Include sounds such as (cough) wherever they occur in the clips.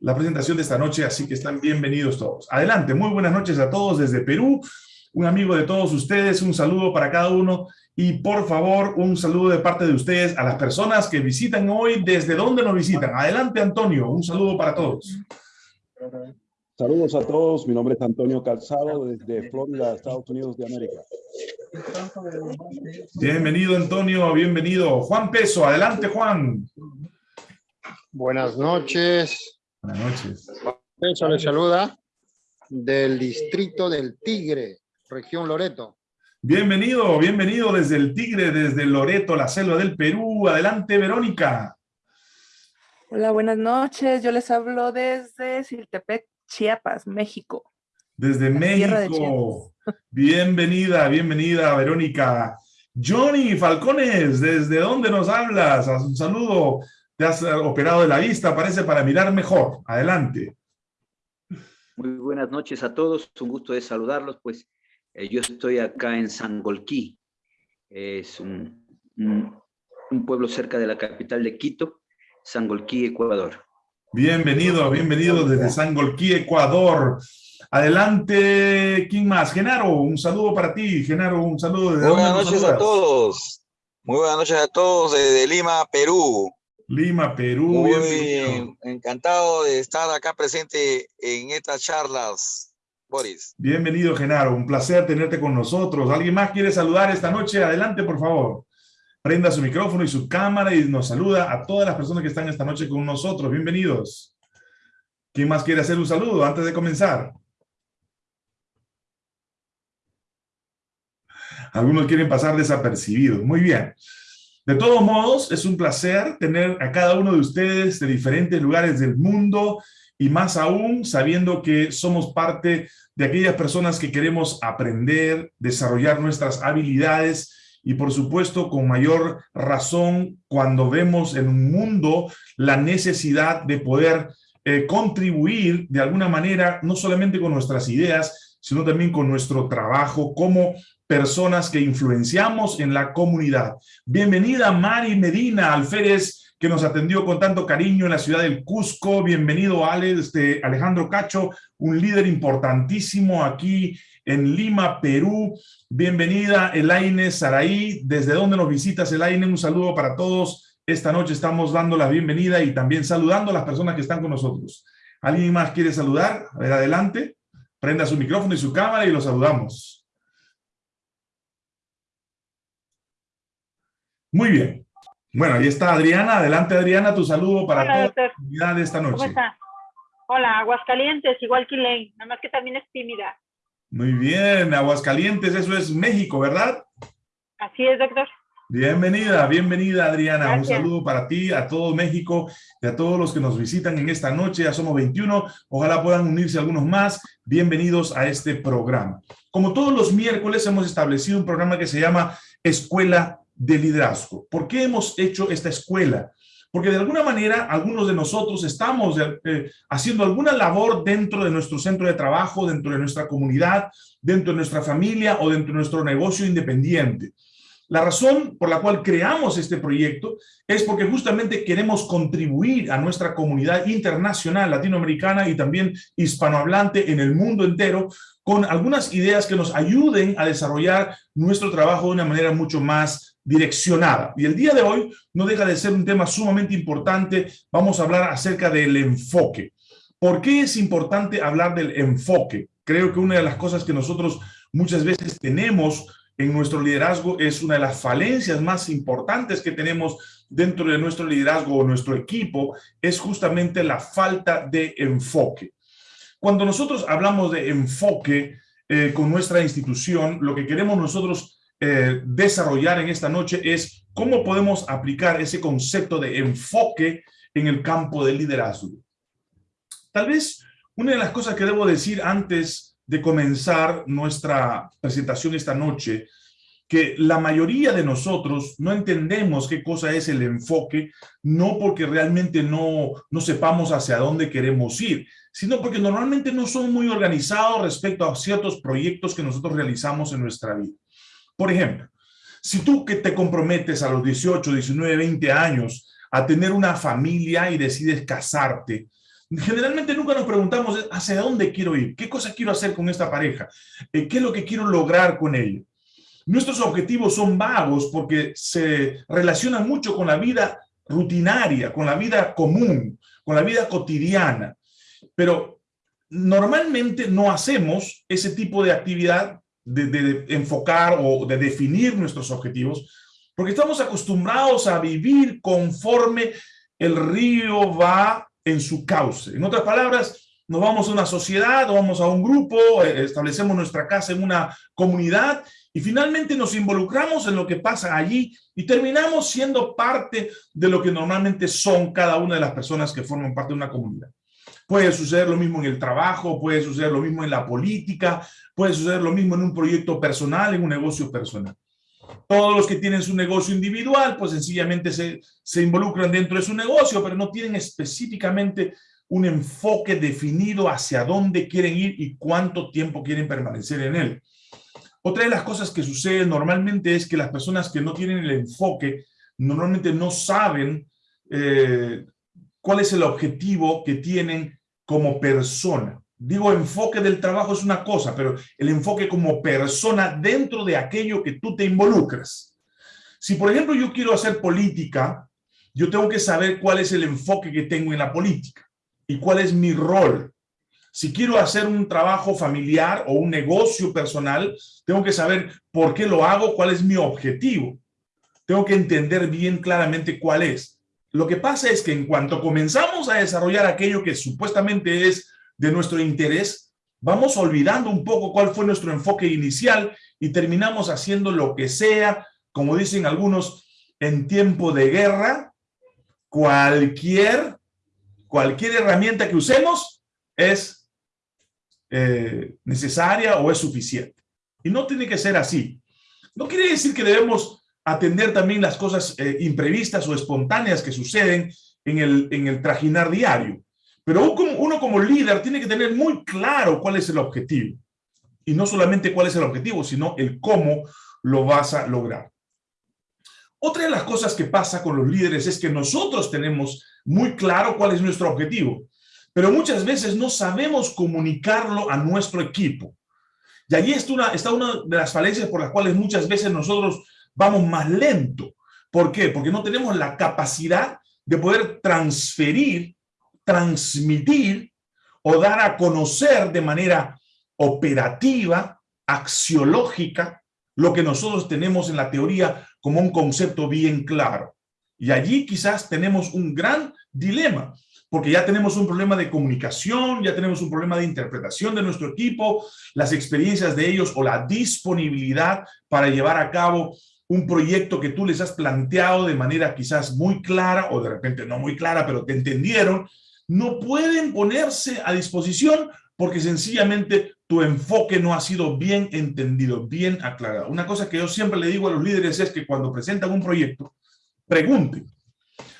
la presentación de esta noche, así que están bienvenidos todos. Adelante, muy buenas noches a todos desde Perú, un amigo de todos ustedes, un saludo para cada uno y por favor un saludo de parte de ustedes a las personas que visitan hoy, ¿desde dónde nos visitan? Adelante Antonio, un saludo para todos. Saludos a todos, mi nombre es Antonio Calzado desde Florida, Estados Unidos de América. Bienvenido Antonio, bienvenido. Juan Peso, adelante Juan. Buenas noches. Buenas noches. Peso le saluda del distrito del Tigre, región Loreto. Bienvenido, bienvenido desde el Tigre, desde Loreto, la selva del Perú. Adelante Verónica. Hola, buenas noches. Yo les hablo desde Siltepec, Chiapas, México. Desde México. Bienvenida, bienvenida, Verónica. Johnny Falcones, ¿desde dónde nos hablas? Un saludo. Te has operado de la vista, parece, para mirar mejor. Adelante. Muy buenas noches a todos. Un gusto de saludarlos. Pues eh, yo estoy acá en Sangolquí. Es un, un, un pueblo cerca de la capital de Quito, Sangolquí, Ecuador. Bienvenido, bienvenido desde Sangolquí, Ecuador. Adelante, ¿quién más? Genaro, un saludo para ti. Genaro, un saludo. Muy buenas noches a todos. Muy buenas noches a todos desde Lima, Perú. Lima, Perú. Muy bienvenido. encantado de estar acá presente en estas charlas, Boris. Bienvenido, Genaro. Un placer tenerte con nosotros. ¿Alguien más quiere saludar esta noche? Adelante, por favor prenda su micrófono y su cámara y nos saluda a todas las personas que están esta noche con nosotros. Bienvenidos. ¿Quién más quiere hacer un saludo antes de comenzar? Algunos quieren pasar desapercibidos. Muy bien. De todos modos, es un placer tener a cada uno de ustedes de diferentes lugares del mundo y más aún sabiendo que somos parte de aquellas personas que queremos aprender, desarrollar nuestras habilidades y por supuesto con mayor razón cuando vemos en un mundo la necesidad de poder eh, contribuir de alguna manera, no solamente con nuestras ideas, sino también con nuestro trabajo como personas que influenciamos en la comunidad. Bienvenida Mari Medina Alférez, que nos atendió con tanto cariño en la ciudad del Cusco. Bienvenido Ale, este, Alejandro Cacho, un líder importantísimo aquí en Lima, Perú. Bienvenida Elaine Saraí. ¿Desde dónde nos visitas, Elaine? Un saludo para todos. Esta noche estamos dando la bienvenida y también saludando a las personas que están con nosotros. ¿Alguien más quiere saludar? A ver, adelante. Prenda su micrófono y su cámara y los saludamos. Muy bien. Bueno, ahí está Adriana. Adelante, Adriana, tu saludo para Hola, toda doctor. la comunidad de esta noche. ¿Cómo está? Hola, Aguascalientes, igual que Elaine, nada más que también es tímida. Muy bien, Aguascalientes, eso es México, ¿verdad? Así es, doctor. Bienvenida, bienvenida Adriana. Gracias. Un saludo para ti, a todo México y a todos los que nos visitan en esta noche. Ya somos 21. Ojalá puedan unirse algunos más. Bienvenidos a este programa. Como todos los miércoles hemos establecido un programa que se llama Escuela de Liderazgo. ¿Por qué hemos hecho esta escuela? Porque de alguna manera algunos de nosotros estamos eh, haciendo alguna labor dentro de nuestro centro de trabajo, dentro de nuestra comunidad, dentro de nuestra familia o dentro de nuestro negocio independiente. La razón por la cual creamos este proyecto es porque justamente queremos contribuir a nuestra comunidad internacional latinoamericana y también hispanohablante en el mundo entero con algunas ideas que nos ayuden a desarrollar nuestro trabajo de una manera mucho más direccionada. Y el día de hoy no deja de ser un tema sumamente importante. Vamos a hablar acerca del enfoque. ¿Por qué es importante hablar del enfoque? Creo que una de las cosas que nosotros muchas veces tenemos en nuestro liderazgo es una de las falencias más importantes que tenemos dentro de nuestro liderazgo o nuestro equipo, es justamente la falta de enfoque. Cuando nosotros hablamos de enfoque eh, con nuestra institución, lo que queremos nosotros eh, desarrollar en esta noche es cómo podemos aplicar ese concepto de enfoque en el campo del liderazgo. Tal vez una de las cosas que debo decir antes de comenzar nuestra presentación esta noche, que la mayoría de nosotros no entendemos qué cosa es el enfoque, no porque realmente no, no sepamos hacia dónde queremos ir, sino porque normalmente no somos muy organizados respecto a ciertos proyectos que nosotros realizamos en nuestra vida. Por ejemplo, si tú que te comprometes a los 18, 19, 20 años a tener una familia y decides casarte, Generalmente nunca nos preguntamos hacia dónde quiero ir, qué cosa quiero hacer con esta pareja, eh, qué es lo que quiero lograr con ella. Nuestros objetivos son vagos porque se relacionan mucho con la vida rutinaria, con la vida común, con la vida cotidiana. Pero normalmente no hacemos ese tipo de actividad de, enfocar o de definir nuestros objetivos porque estamos acostumbrados a vivir conforme el río va en su cauce. En otras palabras, nos vamos a una sociedad, o vamos a un grupo, eh, establecemos nuestra casa en una comunidad y finalmente nos involucramos en lo que pasa allí y terminamos siendo parte de lo que normalmente son cada una de las personas que forman parte de una comunidad. Puede suceder lo mismo en el trabajo, puede suceder lo mismo en la política, puede suceder lo mismo en un proyecto personal, en un negocio personal. Todos los que tienen su negocio individual, pues sencillamente se, se involucran dentro de su negocio, pero no tienen específicamente un enfoque definido hacia dónde quieren ir y cuánto tiempo quieren permanecer en él. Otra de las cosas que sucede normalmente es que las personas que no tienen el enfoque normalmente no saben eh, cuál es el objetivo que tienen como persona. Digo, enfoque del trabajo es una cosa, pero el enfoque como persona dentro de aquello que tú te involucras. Si, por ejemplo, yo quiero hacer política, yo tengo que saber cuál es el enfoque que tengo en la política y cuál es mi rol. Si quiero hacer un trabajo familiar o un negocio personal, tengo que saber por qué lo hago, cuál es mi objetivo. Tengo que entender bien claramente cuál es. Lo que pasa es que en cuanto comenzamos a desarrollar aquello que supuestamente es de nuestro interés, vamos olvidando un poco cuál fue nuestro enfoque inicial y terminamos haciendo lo que sea, como dicen algunos, en tiempo de guerra, cualquier, cualquier herramienta que usemos es eh, necesaria o es suficiente. Y no tiene que ser así. No quiere decir que debemos atender también las cosas eh, imprevistas o espontáneas que suceden en el, en el trajinar diario. Pero uno como líder tiene que tener muy claro cuál es el objetivo. Y no solamente cuál es el objetivo, sino el cómo lo vas a lograr. Otra de las cosas que pasa con los líderes es que nosotros tenemos muy claro cuál es nuestro objetivo, pero muchas veces no sabemos comunicarlo a nuestro equipo. Y allí está una, está una de las falencias por las cuales muchas veces nosotros vamos más lento. ¿Por qué? Porque no tenemos la capacidad de poder transferir transmitir o dar a conocer de manera operativa, axiológica, lo que nosotros tenemos en la teoría como un concepto bien claro. Y allí quizás tenemos un gran dilema, porque ya tenemos un problema de comunicación, ya tenemos un problema de interpretación de nuestro equipo, las experiencias de ellos o la disponibilidad para llevar a cabo un proyecto que tú les has planteado de manera quizás muy clara o de repente no muy clara, pero te entendieron no pueden ponerse a disposición porque sencillamente tu enfoque no ha sido bien entendido, bien aclarado. Una cosa que yo siempre le digo a los líderes es que cuando presentan un proyecto, pregunten.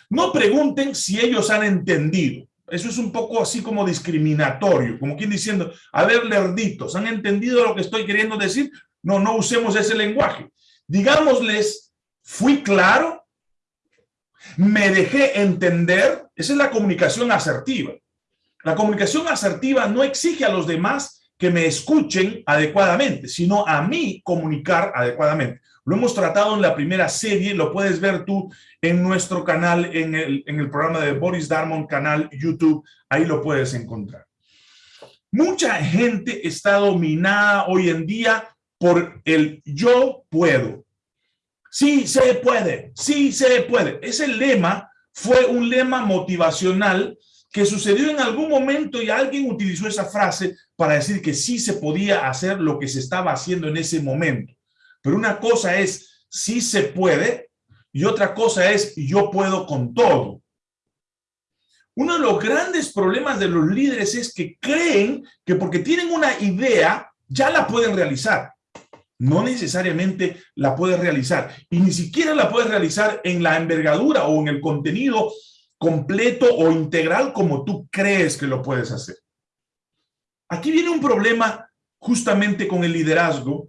No pregunten si ellos han entendido. Eso es un poco así como discriminatorio, como quien diciendo, a ver, lerditos, ¿han entendido lo que estoy queriendo decir? No, no usemos ese lenguaje. Digámosles, ¿fui claro? me dejé entender, esa es la comunicación asertiva. La comunicación asertiva no exige a los demás que me escuchen adecuadamente, sino a mí comunicar adecuadamente. Lo hemos tratado en la primera serie, lo puedes ver tú en nuestro canal, en el, en el programa de Boris Darmon, canal YouTube, ahí lo puedes encontrar. Mucha gente está dominada hoy en día por el yo puedo. Sí se puede, sí se puede. Ese lema fue un lema motivacional que sucedió en algún momento y alguien utilizó esa frase para decir que sí se podía hacer lo que se estaba haciendo en ese momento. Pero una cosa es sí se puede y otra cosa es yo puedo con todo. Uno de los grandes problemas de los líderes es que creen que porque tienen una idea ya la pueden realizar no necesariamente la puedes realizar y ni siquiera la puedes realizar en la envergadura o en el contenido completo o integral como tú crees que lo puedes hacer. Aquí viene un problema justamente con el liderazgo,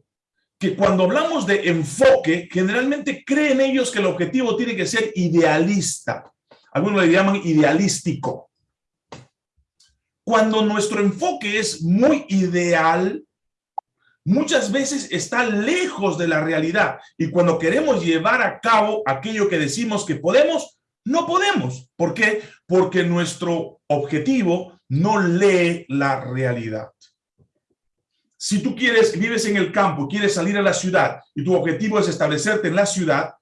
que cuando hablamos de enfoque, generalmente creen ellos que el objetivo tiene que ser idealista. Algunos le llaman idealístico. Cuando nuestro enfoque es muy ideal, muchas veces está lejos de la realidad. Y cuando queremos llevar a cabo aquello que decimos que podemos, no podemos. ¿Por qué? Porque nuestro objetivo no lee la realidad. Si tú quieres, vives en el campo, quieres salir a la ciudad y tu objetivo es establecerte en la ciudad,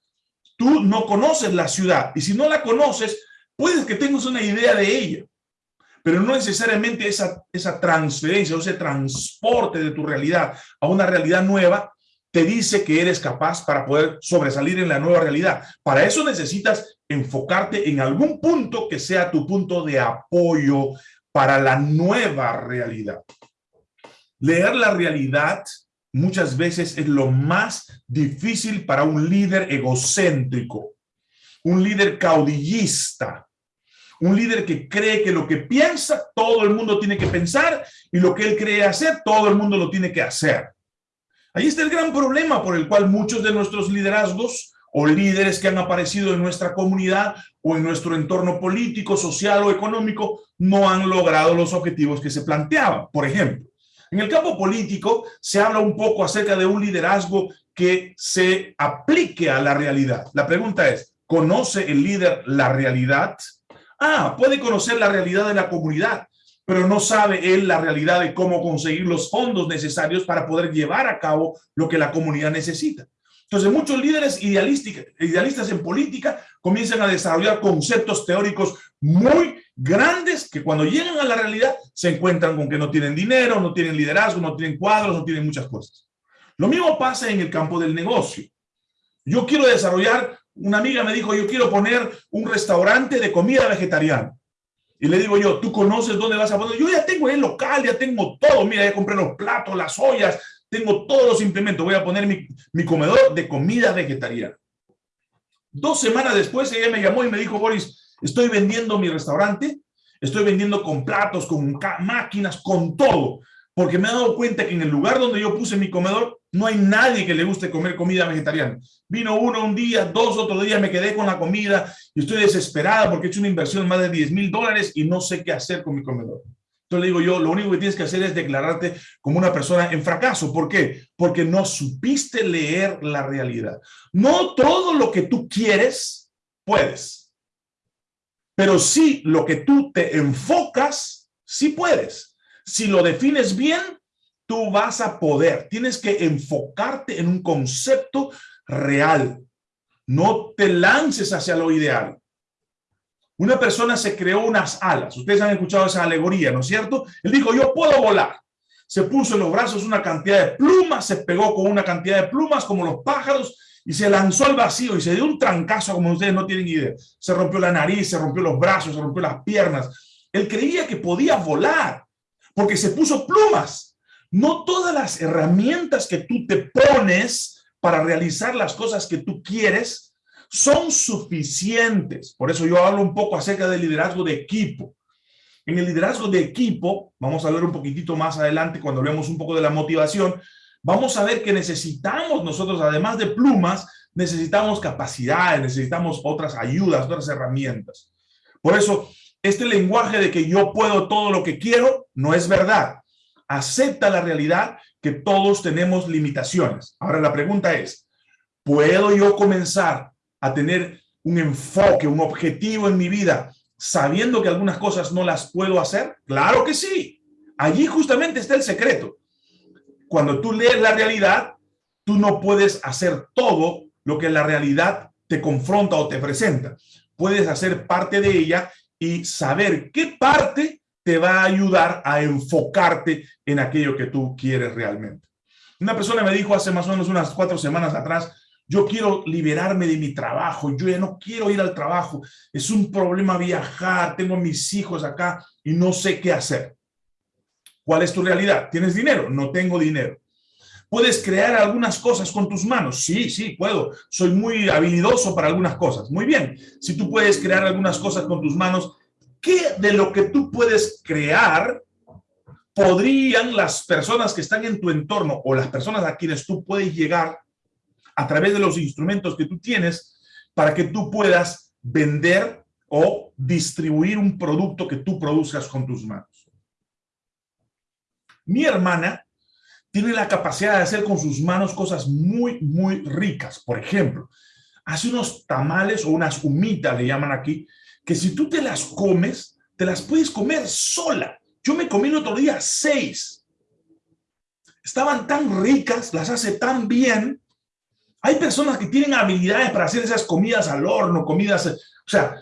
tú no conoces la ciudad. Y si no la conoces, puedes que tengas una idea de ella pero no necesariamente esa, transferencia o ese transporte de tu realidad a una realidad nueva te dice que eres capaz para poder sobresalir en la nueva realidad. Para eso necesitas enfocarte en algún punto que sea tu punto de apoyo para la nueva realidad. Leer la realidad muchas veces es lo más difícil para un líder egocéntrico, un líder caudillista, un líder que cree que lo que piensa, todo el mundo tiene que pensar y lo que él cree hacer, todo el mundo lo tiene que hacer. Ahí está el gran problema por el cual muchos de nuestros liderazgos o líderes que han aparecido en nuestra comunidad o en nuestro entorno político, social o económico no han logrado los objetivos que se planteaban. Por ejemplo, en el campo político se habla un poco acerca de un liderazgo que se aplique a la realidad. La pregunta es, ¿conoce el líder la realidad? Ah, puede conocer la realidad de la comunidad, pero no sabe él la realidad de cómo conseguir los fondos necesarios para poder llevar a cabo lo que la comunidad necesita. Entonces, muchos líderes idealistas en política comienzan a desarrollar conceptos teóricos muy grandes que cuando llegan a la realidad se encuentran con que no tienen dinero, no tienen liderazgo, no tienen cuadros, no tienen muchas cosas. Lo mismo pasa en el campo del negocio. Yo quiero desarrollar una amiga me dijo, yo quiero poner un restaurante de comida vegetariana. Y le digo yo, ¿tú conoces dónde vas a poner? Yo ya tengo el local, ya tengo todo. Mira, ya compré los platos, las ollas, tengo todos los implementos. Voy a poner mi, mi comedor de comida vegetariana. Dos semanas después ella me llamó y me dijo, Boris, estoy vendiendo mi restaurante, estoy vendiendo con platos, con máquinas, con todo porque me he dado cuenta que en el lugar donde yo puse mi comedor no hay nadie que le guste comer comida vegetariana. Vino uno un día, dos otro día, me quedé con la comida y estoy desesperada porque he hecho una inversión de más de 10 mil dólares y no sé qué hacer con mi comedor. Entonces le digo yo, lo único que tienes que hacer es declararte como una persona en fracaso. ¿Por qué? Porque no supiste leer la realidad. No todo lo que tú quieres, puedes. Pero sí lo que tú te enfocas, sí puedes. Si lo defines bien, tú vas a poder. Tienes que enfocarte en un concepto real. No te lances hacia lo ideal. Una persona se creó unas alas. Ustedes han escuchado esa alegoría, ¿no es cierto? Él dijo, yo puedo volar. Se puso en los brazos una cantidad de plumas, se pegó con una cantidad de plumas como los pájaros y se lanzó al vacío y se dio un trancazo como ustedes no tienen idea. Se rompió la nariz, se rompió los brazos, se rompió las piernas. Él creía que podía volar porque se puso plumas. No todas las herramientas que tú te pones para realizar las cosas que tú quieres son suficientes. Por eso yo hablo un poco acerca del liderazgo de equipo. En el liderazgo de equipo, vamos a hablar un poquitito más adelante cuando hablemos un poco de la motivación, vamos a ver que necesitamos nosotros, además de plumas, necesitamos capacidades, necesitamos otras ayudas, otras herramientas. Por eso, este lenguaje de que yo puedo todo lo que quiero no es verdad. Acepta la realidad que todos tenemos limitaciones. Ahora la pregunta es, ¿puedo yo comenzar a tener un enfoque, un objetivo en mi vida sabiendo que algunas cosas no las puedo hacer? Claro que sí. Allí justamente está el secreto. Cuando tú lees la realidad, tú no puedes hacer todo lo que la realidad te confronta o te presenta. Puedes hacer parte de ella y saber qué parte te va a ayudar a enfocarte en aquello que tú quieres realmente. Una persona me dijo hace más o menos unas cuatro semanas atrás, yo quiero liberarme de mi trabajo, yo ya no quiero ir al trabajo, es un problema viajar, tengo mis hijos acá y no sé qué hacer. ¿Cuál es tu realidad? ¿Tienes dinero? No tengo dinero. ¿Puedes crear algunas cosas con tus manos? Sí, sí, puedo. Soy muy habilidoso para algunas cosas. Muy bien. Si tú puedes crear algunas cosas con tus manos, ¿qué de lo que tú puedes crear podrían las personas que están en tu entorno o las personas a quienes tú puedes llegar a través de los instrumentos que tú tienes para que tú puedas vender o distribuir un producto que tú produzcas con tus manos? Mi hermana tiene la capacidad de hacer con sus manos cosas muy, muy ricas. Por ejemplo, hace unos tamales o unas humitas, le llaman aquí, que si tú te las comes, te las puedes comer sola. Yo me comí el otro día seis. Estaban tan ricas, las hace tan bien. Hay personas que tienen habilidades para hacer esas comidas al horno, comidas... O sea,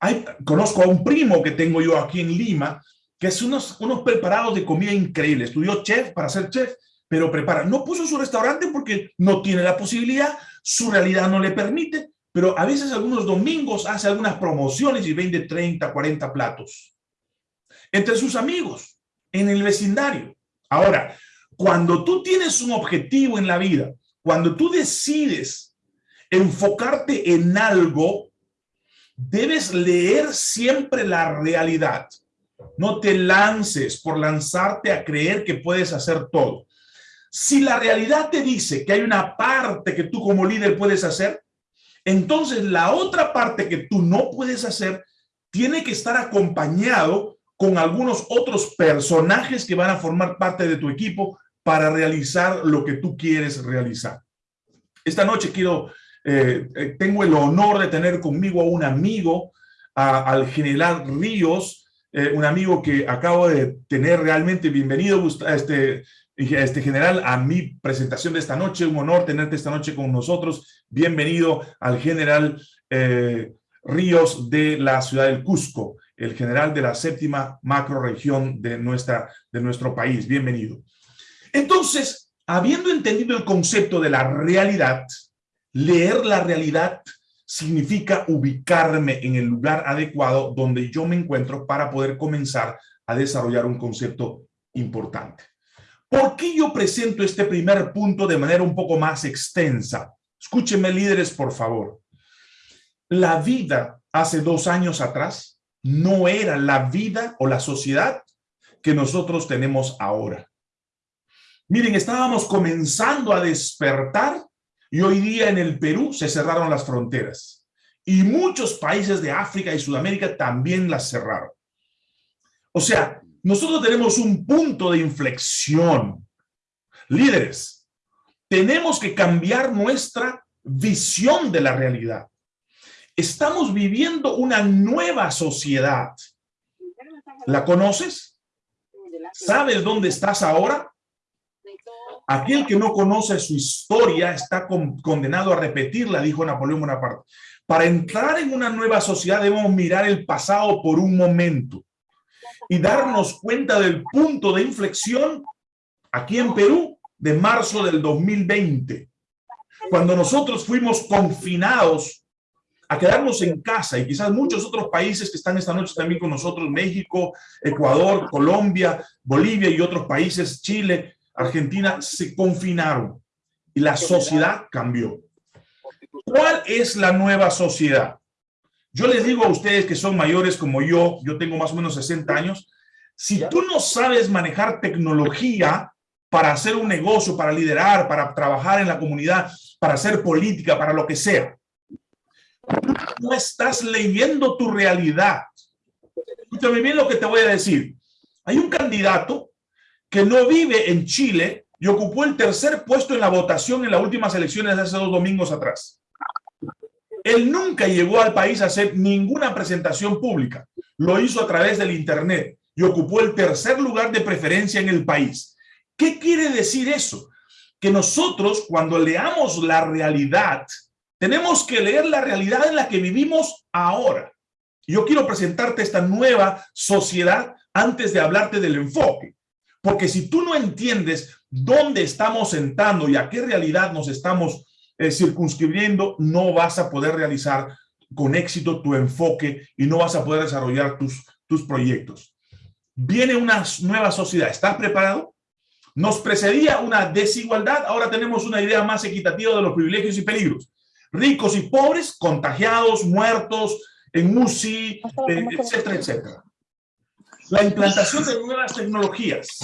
hay, conozco a un primo que tengo yo aquí en Lima, que es unos, unos preparados de comida increíbles. Estudió chef para ser chef, pero prepara. No puso su restaurante porque no tiene la posibilidad, su realidad no le permite, pero a veces algunos domingos hace algunas promociones y vende 30, 40 platos. Entre sus amigos, en el vecindario. Ahora, cuando tú tienes un objetivo en la vida, cuando tú decides enfocarte en algo, debes leer siempre la realidad. No te lances por lanzarte a creer que puedes hacer todo. Si la realidad te dice que hay una parte que tú como líder puedes hacer, entonces la otra parte que tú no puedes hacer tiene que estar acompañado con algunos otros personajes que van a formar parte de tu equipo para realizar lo que tú quieres realizar. Esta noche quiero, eh, eh, tengo el honor de tener conmigo a un amigo, al general Ríos, eh, un amigo que acabo de tener realmente bienvenido, este, este general, a mi presentación de esta noche, un honor tenerte esta noche con nosotros. Bienvenido al general Ríos de la ciudad del Cusco, el general de la séptima macroregión de, de nuestro país. Bienvenido. Entonces, habiendo entendido el concepto de la realidad, leer la realidad significa ubicarme en el lugar adecuado donde yo me encuentro para poder comenzar a desarrollar un concepto importante. ¿Por qué yo presento este primer punto de manera un poco más extensa? Escúchenme, líderes, por favor. La vida hace dos años atrás no era la vida o la sociedad que nosotros tenemos ahora. Miren, estábamos comenzando a despertar y hoy día en el Perú se cerraron las fronteras. Y muchos países de África y Sudamérica también las cerraron. O sea, nosotros tenemos un punto de inflexión. Líderes, tenemos que cambiar nuestra visión de la realidad. Estamos viviendo una nueva sociedad. ¿La conoces? ¿Sabes dónde estás ahora? Aquel que no conoce su historia está condenado a repetirla, dijo Napoleón Bonaparte. Para entrar en una nueva sociedad debemos mirar el pasado por un momento y darnos cuenta del punto de inflexión aquí en Perú de marzo del 2020, cuando nosotros fuimos confinados a quedarnos en casa y quizás muchos otros países que están esta noche también con nosotros, México, Ecuador, Colombia, Bolivia y otros países, Chile, Argentina se confinaron y la sociedad cambió. ¿Cuál es la nueva sociedad? Yo les digo a ustedes que son mayores como yo, yo tengo más o menos 60 años, si tú no sabes manejar tecnología para hacer un negocio, para liderar, para trabajar en la comunidad, para hacer política, para lo que sea, no estás leyendo tu realidad. Escúchame bien lo que te voy a decir. Hay un candidato que no vive en Chile y ocupó el tercer puesto en la votación en las últimas elecciones de hace dos domingos atrás. Él nunca llegó al país a hacer ninguna presentación pública. Lo hizo a través del internet y ocupó el tercer lugar de preferencia en el país. ¿Qué quiere decir eso? Que nosotros cuando leamos la realidad, tenemos que leer la realidad en la que vivimos ahora. Yo quiero presentarte esta nueva sociedad antes de hablarte del enfoque. Porque si tú no entiendes dónde estamos sentando y a qué realidad nos estamos eh, circunscribiendo, no vas a poder realizar con éxito tu enfoque y no vas a poder desarrollar tus, tus proyectos. Viene una nueva sociedad. ¿Estás preparado? Nos precedía una desigualdad, ahora tenemos una idea más equitativa de los privilegios y peligros. Ricos y pobres, contagiados, muertos, en UCI, eh, etcétera, etcétera. La implantación de nuevas tecnologías.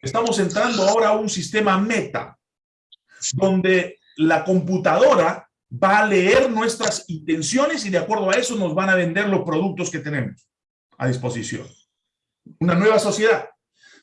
Estamos entrando ahora a un sistema meta, donde la computadora va a leer nuestras intenciones y de acuerdo a eso nos van a vender los productos que tenemos a disposición. Una nueva sociedad.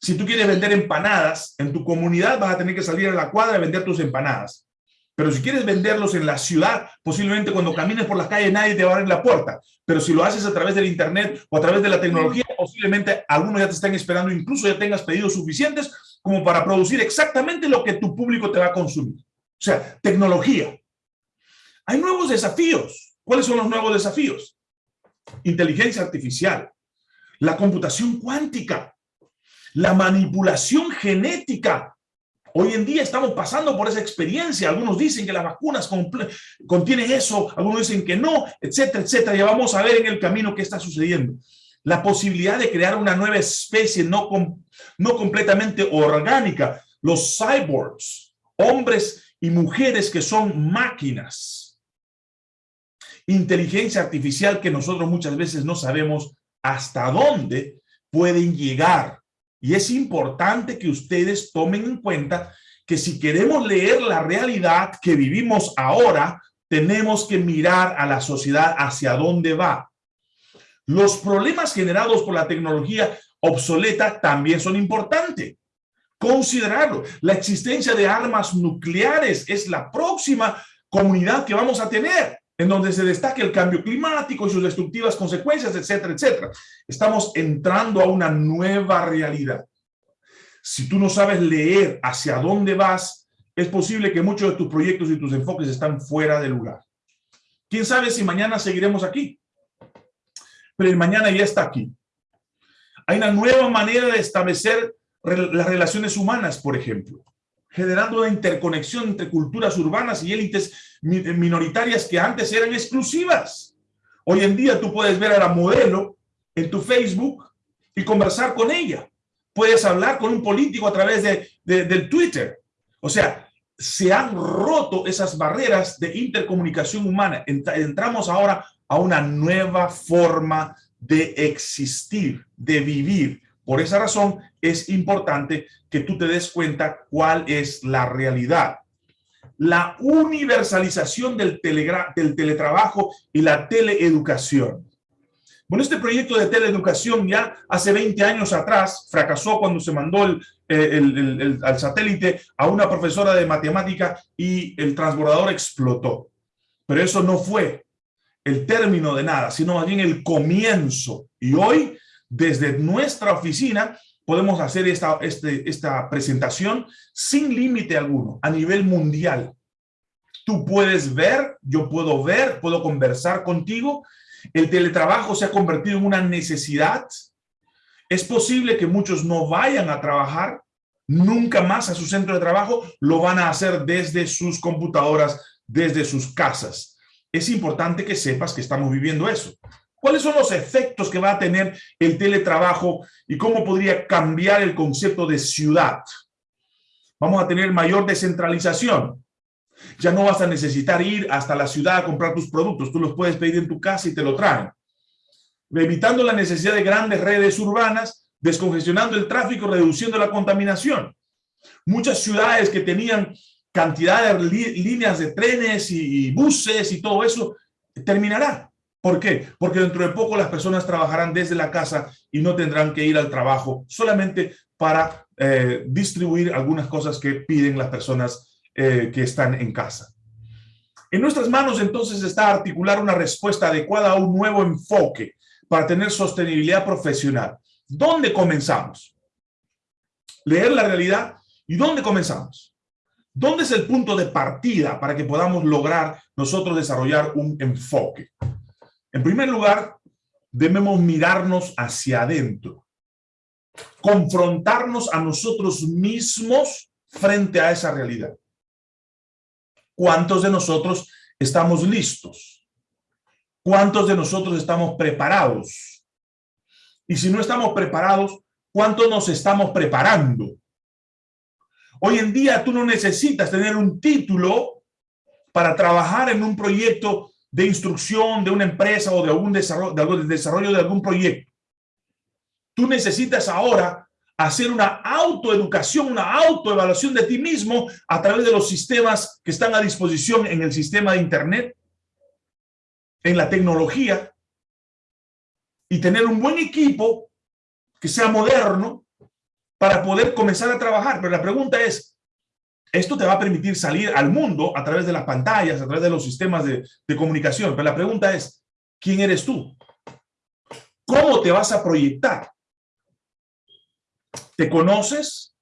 Si tú quieres vender empanadas en tu comunidad, vas a tener que salir a la cuadra y vender tus empanadas. Pero si quieres venderlos en la ciudad, posiblemente cuando camines por las calles nadie te va a la puerta. Pero si lo haces a través del internet o a través de la tecnología, posiblemente algunos ya te están esperando, incluso ya tengas pedidos suficientes como para producir exactamente lo que tu público te va a consumir. O sea, tecnología. Hay nuevos desafíos. ¿Cuáles son los nuevos desafíos? Inteligencia artificial, la computación cuántica, la manipulación genética, Hoy en día estamos pasando por esa experiencia. Algunos dicen que las vacunas contienen eso, algunos dicen que no, etcétera, etcétera. Ya vamos a ver en el camino qué está sucediendo. La posibilidad de crear una nueva especie no, no completamente orgánica. Los cyborgs, hombres y mujeres que son máquinas. Inteligencia artificial que nosotros muchas veces no sabemos hasta dónde pueden llegar y es importante que ustedes tomen en cuenta que si queremos leer la realidad que vivimos ahora, tenemos que mirar a la sociedad hacia dónde va. Los problemas generados por la tecnología obsoleta también son importantes. Considerarlo. La existencia de armas nucleares es la próxima comunidad que vamos a tener en donde se destaque el cambio climático y sus destructivas consecuencias, etcétera, etcétera. Estamos entrando a una nueva realidad. Si tú no sabes leer hacia dónde vas, es posible que muchos de tus proyectos y tus enfoques están fuera de lugar. ¿Quién sabe si mañana seguiremos aquí? Pero el mañana ya está aquí. Hay una nueva manera de establecer las relaciones humanas, por ejemplo generando una interconexión entre culturas urbanas y élites minoritarias que antes eran exclusivas. Hoy en día tú puedes ver a la modelo en tu Facebook y conversar con ella. Puedes hablar con un político a través de, del Twitter. O sea, se han roto esas barreras de intercomunicación humana. Entramos ahora a una nueva forma de existir, de vivir, por esa razón es importante que tú te des cuenta cuál es la realidad. La universalización del, del teletrabajo y la teleeducación. Bueno, este proyecto de teleeducación ya hace 20 años atrás fracasó cuando se mandó el, el, al satélite a una profesora de matemática y el transbordador explotó. Pero eso no fue el término de nada, sino más bien el comienzo. Y hoy desde nuestra oficina podemos hacer esta, este, esta presentación sin límite alguno, a nivel mundial. Tú puedes ver, yo puedo ver, puedo conversar contigo. El teletrabajo se ha convertido en una necesidad. Es posible que muchos no vayan a trabajar nunca más a su centro de trabajo, lo van a hacer desde sus computadoras, desde sus casas. Es importante que sepas que estamos viviendo eso. ¿Cuáles son los efectos que va a tener el teletrabajo y cómo podría cambiar el concepto de ciudad? Vamos a tener mayor descentralización. Ya no vas a necesitar ir hasta la ciudad a comprar tus productos. Tú los puedes pedir en tu casa y te lo traen. Evitando la necesidad de grandes redes urbanas, descongestionando el tráfico, reduciendo la contaminación. Muchas ciudades que tenían cantidad de líneas de trenes y buses y todo eso, terminará ¿Por qué? Porque dentro de poco las personas trabajarán desde la casa y no tendrán que ir al trabajo solamente para eh, distribuir algunas cosas que piden las personas eh, que están en casa. En nuestras manos entonces está articular una respuesta adecuada a un nuevo enfoque para tener sostenibilidad profesional. ¿Dónde comenzamos? Leer la realidad. ¿Y dónde comenzamos? ¿Dónde es el punto de partida para que podamos lograr nosotros desarrollar un enfoque? En primer lugar, debemos mirarnos hacia adentro, confrontarnos a nosotros mismos frente a esa realidad. ¿Cuántos de nosotros estamos listos? ¿Cuántos de nosotros estamos preparados? Y si no estamos preparados, ¿cuántos nos estamos preparando? Hoy en día tú no necesitas tener un título para trabajar en un proyecto de instrucción de una empresa o de algún desarrollo, de algún desarrollo de algún proyecto. Tú necesitas ahora hacer una autoeducación, una autoevaluación de ti mismo a través de los sistemas que están a disposición en el sistema de Internet, en la tecnología, y tener un buen equipo que sea moderno para poder comenzar a trabajar. Pero la pregunta es, esto te va a permitir salir al mundo a través de las pantallas, a través de los sistemas de, comunicación. Pero la pregunta es, ¿quién eres tú? ¿Cómo te vas a proyectar? ¿Te conoces?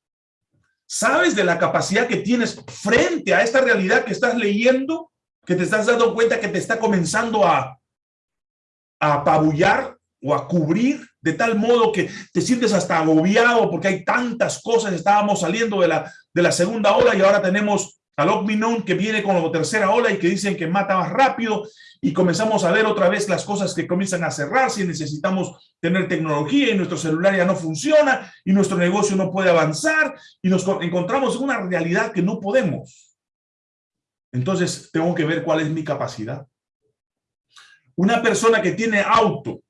¿Sabes de la capacidad que tienes frente a esta realidad que estás leyendo? Que te estás dando cuenta que te está comenzando a, a apabullar o a cubrir de tal modo que te sientes hasta agobiado porque hay tantas cosas. Estábamos saliendo de la, de la segunda ola y ahora tenemos al Omicron que viene con la tercera ola y que dicen que mata más rápido y comenzamos a ver otra vez las cosas que comienzan a cerrarse y necesitamos tener tecnología y nuestro celular ya no funciona y nuestro negocio no puede avanzar y nos encontramos en una realidad que no podemos. Entonces tengo que ver cuál es mi capacidad. Una persona que tiene auto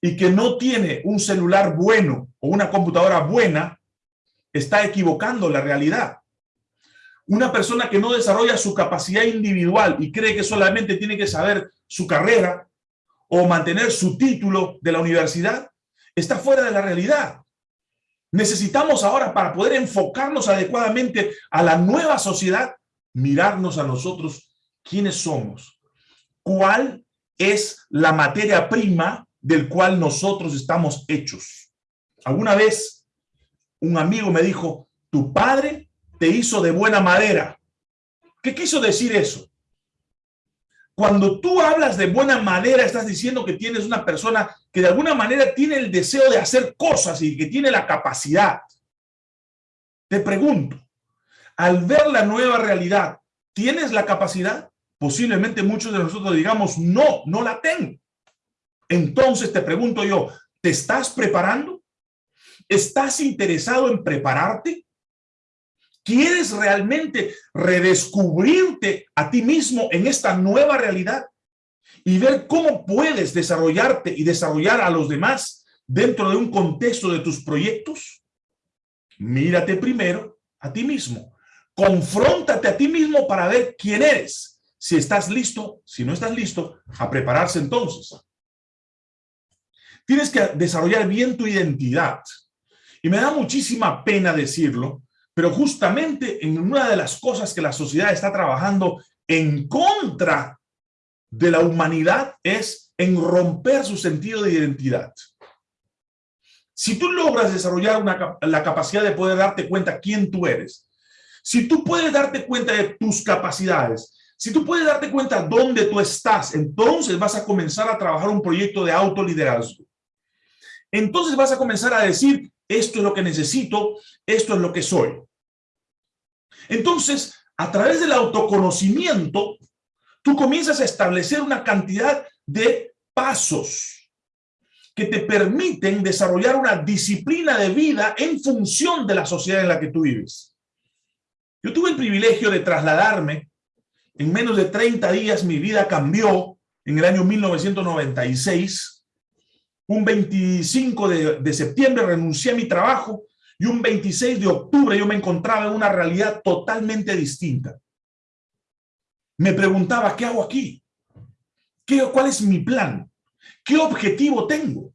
y que no tiene un celular bueno o una computadora buena, está equivocando la realidad. Una persona que no desarrolla su capacidad individual y cree que solamente tiene que saber su carrera o mantener su título de la universidad, está fuera de la realidad. Necesitamos ahora, para poder enfocarnos adecuadamente a la nueva sociedad, mirarnos a nosotros quiénes somos, cuál es la materia prima del cual nosotros estamos hechos. Alguna vez un amigo me dijo, tu padre te hizo de buena madera. ¿Qué quiso decir eso? Cuando tú hablas de buena madera, estás diciendo que tienes una persona que de alguna manera tiene el deseo de hacer cosas y que tiene la capacidad. Te pregunto, al ver la nueva realidad, ¿tienes la capacidad? Posiblemente muchos de nosotros digamos, no, no la tengo. Entonces te pregunto yo, ¿te estás preparando? ¿Estás interesado en prepararte? ¿Quieres realmente redescubrirte a ti mismo en esta nueva realidad? Y ver cómo puedes desarrollarte y desarrollar a los demás dentro de un contexto de tus proyectos? Mírate primero a ti mismo. Confróntate a ti mismo para ver quién eres. Si estás listo, si no estás listo, a prepararse entonces. Tienes que desarrollar bien tu identidad. Y me da muchísima pena decirlo, pero justamente en una de las cosas que la sociedad está trabajando en contra de la humanidad es en romper su sentido de identidad. Si tú logras desarrollar la capacidad de poder darte cuenta quién tú eres, si tú puedes darte cuenta de tus capacidades, si tú puedes darte cuenta dónde tú estás, entonces vas a comenzar a trabajar un proyecto de autoliderazgo. Entonces vas a comenzar a decir, esto es lo que necesito, esto es lo que soy. Entonces, a través del autoconocimiento, tú comienzas a establecer una cantidad de pasos que te permiten desarrollar una disciplina de vida en función de la sociedad en la que tú vives. Yo tuve el privilegio de trasladarme, en menos de 30 días mi vida cambió en el año 1996, un 25 de, septiembre renuncié a mi trabajo y un 26 de octubre yo me encontraba en una realidad totalmente distinta. Me preguntaba, ¿qué hago aquí? ¿Qué, ¿Cuál es mi plan? ¿Qué objetivo tengo?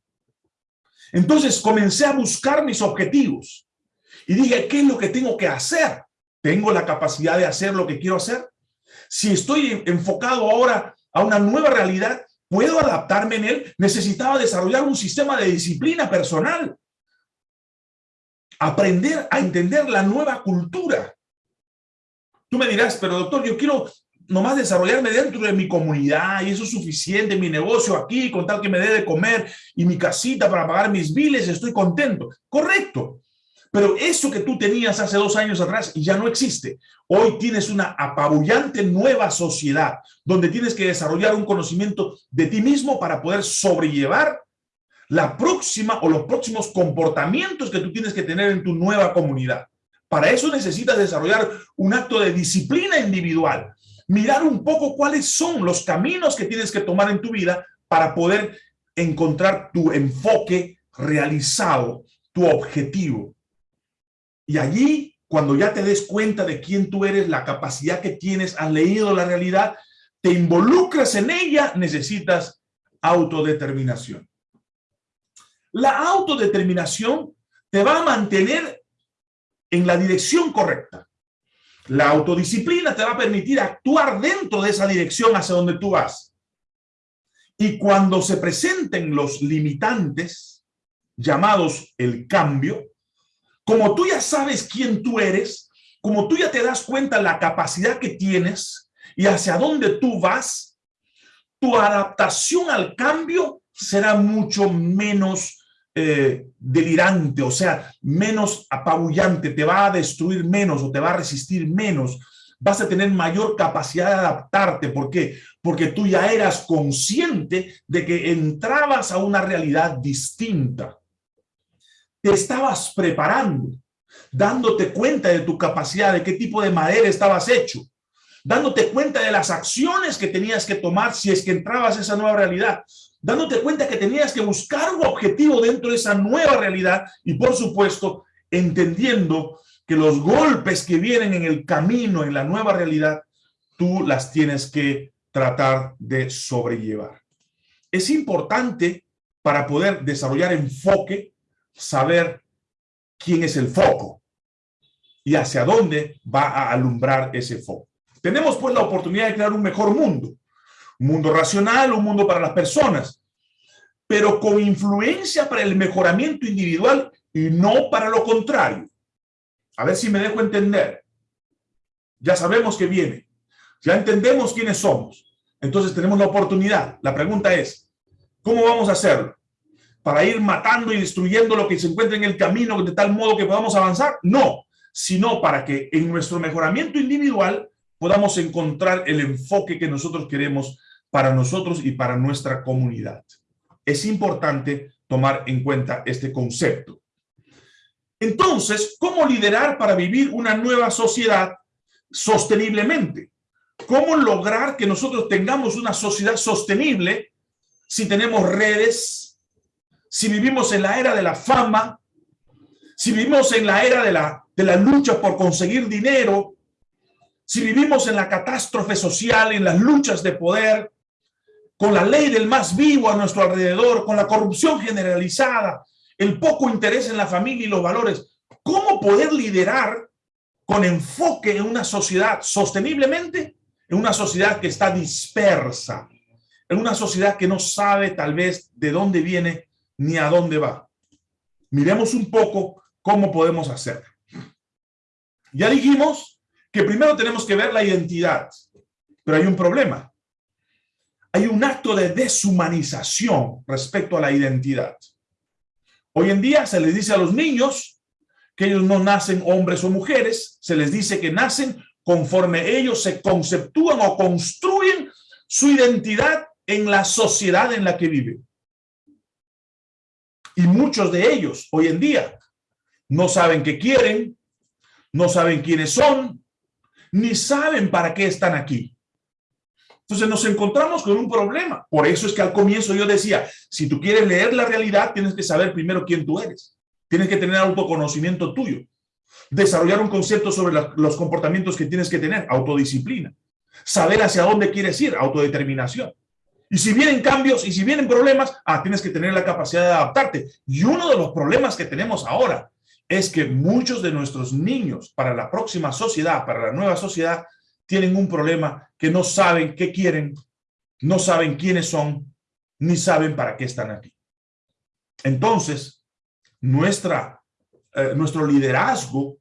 Entonces comencé a buscar mis objetivos y dije, ¿qué es lo que tengo que hacer? ¿Tengo la capacidad de hacer lo que quiero hacer? Si estoy enfocado ahora a una nueva realidad, ¿Puedo adaptarme en él? Necesitaba desarrollar un sistema de disciplina personal. Aprender a entender la nueva cultura. Tú me dirás, pero doctor, yo quiero nomás desarrollarme dentro de mi comunidad y eso es suficiente, mi negocio aquí, con tal que me dé de comer y mi casita para pagar mis biles, estoy contento. Correcto. Pero eso que tú tenías hace dos años atrás ya no existe. Hoy tienes una apabullante nueva sociedad donde tienes que desarrollar un conocimiento de ti mismo para poder sobrellevar la próxima o los próximos comportamientos que tú tienes que tener en tu nueva comunidad. Para eso necesitas desarrollar un acto de disciplina individual, mirar un poco cuáles son los caminos que tienes que tomar en tu vida para poder encontrar tu enfoque realizado, tu objetivo. Y allí, cuando ya te des cuenta de quién tú eres, la capacidad que tienes, has leído la realidad, te involucras en ella, necesitas autodeterminación. La autodeterminación te va a mantener en la dirección correcta. La autodisciplina te va a permitir actuar dentro de esa dirección hacia donde tú vas. Y cuando se presenten los limitantes, llamados el cambio, como tú ya sabes quién tú eres, como tú ya te das cuenta la capacidad que tienes y hacia dónde tú vas, tu adaptación al cambio será mucho menos eh, delirante, o sea, menos apabullante, te va a destruir menos o te va a resistir menos, vas a tener mayor capacidad de adaptarte. ¿Por qué? Porque tú ya eras consciente de que entrabas a una realidad distinta. Te estabas preparando, dándote cuenta de tu capacidad, de qué tipo de madera estabas hecho, dándote cuenta de las acciones que tenías que tomar si es que entrabas a esa nueva realidad, dándote cuenta que tenías que buscar un objetivo dentro de esa nueva realidad y por supuesto entendiendo que los golpes que vienen en el camino, en la nueva realidad, tú las tienes que tratar de sobrellevar. Es importante para poder desarrollar enfoque, saber quién es el foco y hacia dónde va a alumbrar ese foco. Tenemos pues la oportunidad de crear un mejor mundo, un mundo racional, un mundo para las personas, pero con influencia para el mejoramiento individual y no para lo contrario. A ver si me dejo entender. Ya sabemos que viene. Ya entendemos quiénes somos. Entonces tenemos la oportunidad. La pregunta es, ¿cómo vamos a hacerlo? ¿Para ir matando y destruyendo lo que se encuentra en el camino de tal modo que podamos avanzar? No, sino para que en nuestro mejoramiento individual podamos encontrar el enfoque que nosotros queremos para nosotros y para nuestra comunidad. Es importante tomar en cuenta este concepto. Entonces, ¿cómo liderar para vivir una nueva sociedad sosteniblemente? ¿Cómo lograr que nosotros tengamos una sociedad sostenible si tenemos redes, si vivimos en la era de la fama, si vivimos en la era de la, de la lucha por conseguir dinero, si vivimos en la catástrofe social, en las luchas de poder, con la ley del más vivo a nuestro alrededor, con la corrupción generalizada, el poco interés en la familia y los valores. ¿Cómo poder liderar con enfoque en una sociedad sosteniblemente? En una sociedad que está dispersa, en una sociedad que no sabe tal vez de dónde viene ni a dónde va. Miremos un poco cómo podemos hacer. Ya dijimos que primero tenemos que ver la identidad, pero hay un problema. Hay un acto de deshumanización respecto a la identidad. Hoy en día se les dice a los niños que ellos no nacen hombres o mujeres, se les dice que nacen conforme ellos se conceptúan o construyen su identidad en la sociedad en la que viven. Y muchos de ellos hoy en día no saben qué quieren, no saben quiénes son, ni saben para qué están aquí. Entonces nos encontramos con un problema. Por eso es que al comienzo yo decía, si tú quieres leer la realidad, tienes que saber primero quién tú eres. Tienes que tener autoconocimiento tuyo. Desarrollar un concepto sobre los comportamientos que tienes que tener, autodisciplina. Saber hacia dónde quieres ir, autodeterminación. Y si vienen cambios y si vienen problemas, ah, tienes que tener la capacidad de adaptarte. Y uno de los problemas que tenemos ahora es que muchos de nuestros niños para la próxima sociedad, para la nueva sociedad, tienen un problema que no saben qué quieren, no saben quiénes son, ni saben para qué están aquí. Entonces, nuestra, eh, nuestro liderazgo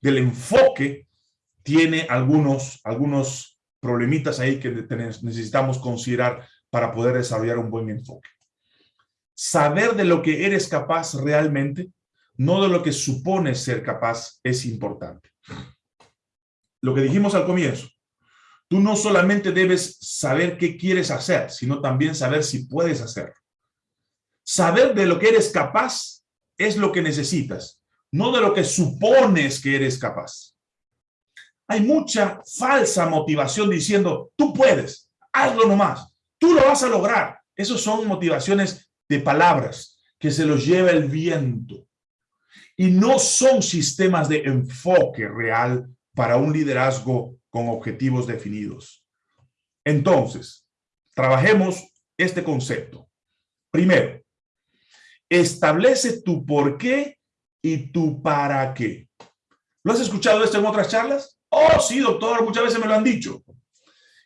del enfoque tiene algunos, algunos problemitas ahí que necesitamos considerar para poder desarrollar un buen enfoque. Saber de lo que eres capaz realmente, no de lo que supones ser capaz, es importante lo que dijimos al comienzo, tú no solamente debes saber qué quieres hacer, sino también saber si puedes hacerlo. Saber de lo que eres capaz es lo que necesitas, no de lo que supones que eres capaz. Hay mucha falsa motivación diciendo, tú puedes, hazlo nomás, tú lo vas a lograr. Esos son motivaciones de palabras que se los lleva el viento. Y no son sistemas de enfoque real para un liderazgo con objetivos definidos. Entonces, trabajemos este concepto. Primero, establece tu por qué y tu para qué. ¿Lo has escuchado esto en otras charlas? Oh, sí, doctor, muchas veces me lo han dicho.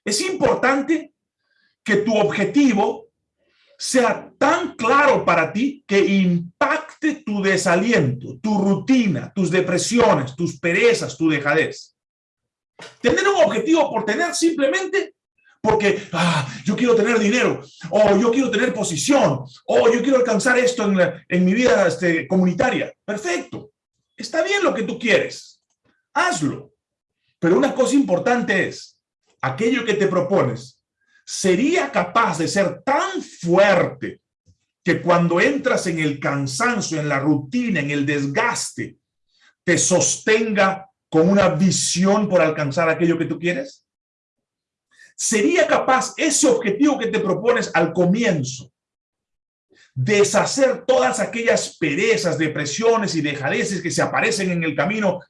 Es importante que tu objetivo sea tan claro para ti que impacte tu desaliento, tu rutina, tus depresiones, tus perezas, tu dejadez. Tener un objetivo por tener simplemente porque ah, yo quiero tener dinero, o yo quiero tener posición, o yo quiero alcanzar esto en, en mi vida este, comunitaria. Perfecto. Está bien lo que tú quieres. Hazlo. Pero una cosa importante es, aquello que te propones, ¿sería capaz de ser tan fuerte que cuando entras en el cansancio, en la rutina, en el desgaste, te sostenga con una visión por alcanzar aquello que tú quieres? ¿Sería capaz ese objetivo que te propones al comienzo? Deshacer todas aquellas perezas, depresiones y dejadeces que se aparecen en el camino,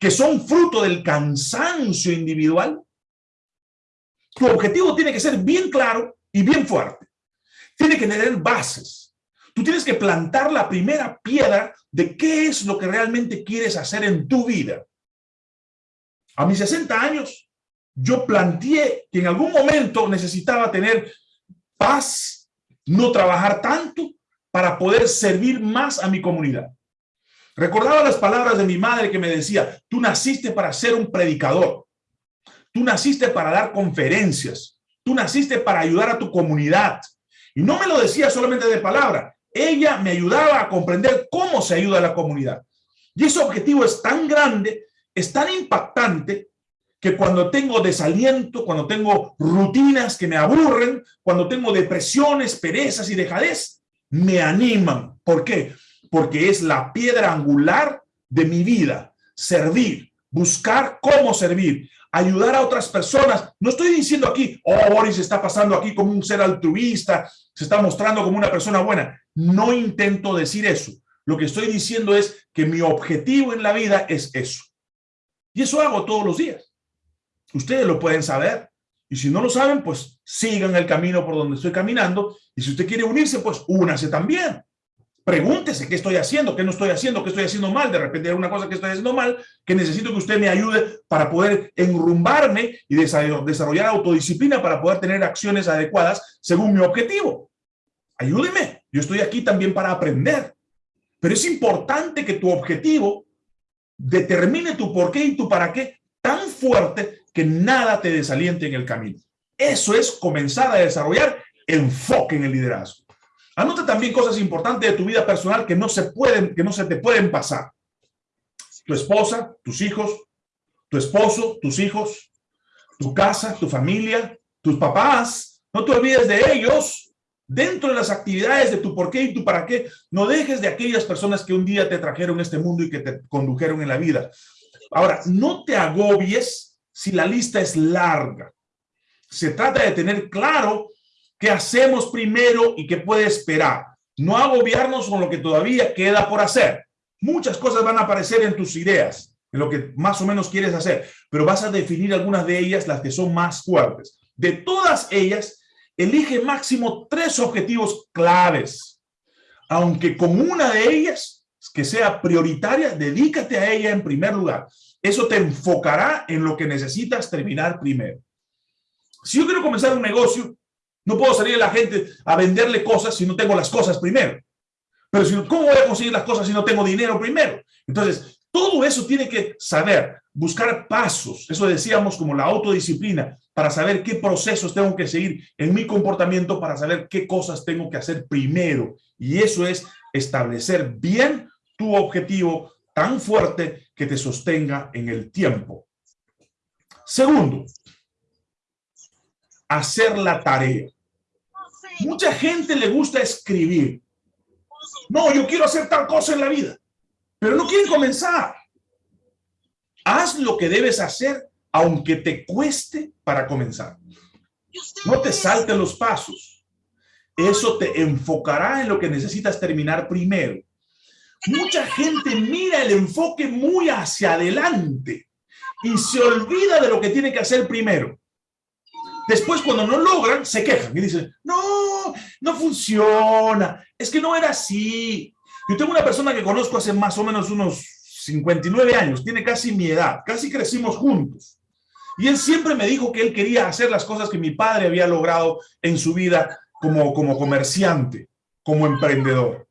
que son fruto del cansancio individual. Tu objetivo tiene que ser bien claro y bien fuerte. Tiene que tener bases. Tú tienes que plantar la primera piedra de qué es lo que realmente quieres hacer en tu vida. A mis 60 años, yo planteé que en algún momento necesitaba tener paz, no trabajar tanto para poder servir más a mi comunidad. Recordaba las palabras de mi madre que me decía, tú naciste para ser un predicador, tú naciste para dar conferencias, tú naciste para ayudar a tu comunidad. Y no me lo decía solamente de palabra, ella me ayudaba a comprender cómo se ayuda a la comunidad. Y ese objetivo es tan grande, es tan impactante, que cuando tengo desaliento, cuando tengo rutinas que me aburren, cuando tengo depresiones, perezas y dejadez, me animan. ¿Por qué? Porque es la piedra angular de mi vida. Servir, buscar cómo servir, ayudar a otras personas. No estoy diciendo aquí, oh, Boris está pasando aquí como un ser altruista, se está mostrando como una persona buena. No intento decir eso. Lo que estoy diciendo es que mi objetivo en la vida es eso. Y eso hago todos los días. Ustedes lo pueden saber. Y si no lo saben, pues sigan el camino por donde estoy caminando. Y si usted quiere unirse, pues únase también. Pregúntese qué estoy haciendo, qué no estoy haciendo, qué estoy haciendo mal. De repente hay una cosa que estoy haciendo mal, que necesito que usted me ayude para poder enrumbarme y desarrollar autodisciplina para poder tener acciones adecuadas según mi objetivo. Ayúdeme. Yo estoy aquí también para aprender. Pero es importante que tu objetivo determine tu por qué y tu para qué tan fuerte que nada te desaliente en el camino. Eso es comenzar a desarrollar enfoque en el liderazgo. Anota también cosas importantes de tu vida personal que no se pueden, que no se te pueden pasar. Tu esposa, tus hijos, tu esposo, tus hijos, tu casa, tu familia, tus papás. No te olvides de ellos. Dentro de las actividades de tu por qué y tu para qué, no dejes de aquellas personas que un día te trajeron este mundo y que te condujeron en la vida. Ahora, no te agobies si la lista es larga. Se trata de tener claro qué hacemos primero y qué puede esperar. No agobiarnos con lo que todavía queda por hacer. Muchas cosas van a aparecer en tus ideas, en lo que más o menos quieres hacer, pero vas a definir algunas de ellas, las que son más fuertes. De todas ellas, elige máximo tres objetivos claves. Aunque con una de ellas, que sea prioritaria, dedícate a ella en primer lugar. Eso te enfocará en lo que necesitas terminar primero. Si yo quiero comenzar un negocio, no puedo salir a la gente a venderle cosas si no tengo las cosas primero. Pero si, ¿cómo voy a conseguir las cosas si no tengo dinero primero? Entonces, todo eso tiene que saber, buscar pasos, eso decíamos como la autodisciplina, para saber qué procesos tengo que seguir en mi comportamiento, para saber qué cosas tengo que hacer primero. Y eso es establecer bien tu objetivo tan fuerte que te sostenga en el tiempo. Segundo, hacer la tarea. Mucha gente le gusta escribir. No, yo quiero hacer tal cosa en la vida, pero no quieren comenzar. Haz lo que debes hacer, aunque te cueste para comenzar. No te salten los pasos. Eso te enfocará en lo que necesitas terminar primero mucha gente mira el enfoque muy hacia adelante y se olvida de lo que tiene que hacer primero. Después, cuando no logran, se quejan y dicen, no, no funciona, es que no era así. Yo tengo una persona que conozco hace más o menos unos 59 años, tiene casi mi edad, casi crecimos juntos. Y él siempre me dijo que él quería hacer las cosas que mi padre había logrado en su vida como, como comerciante, como emprendedor.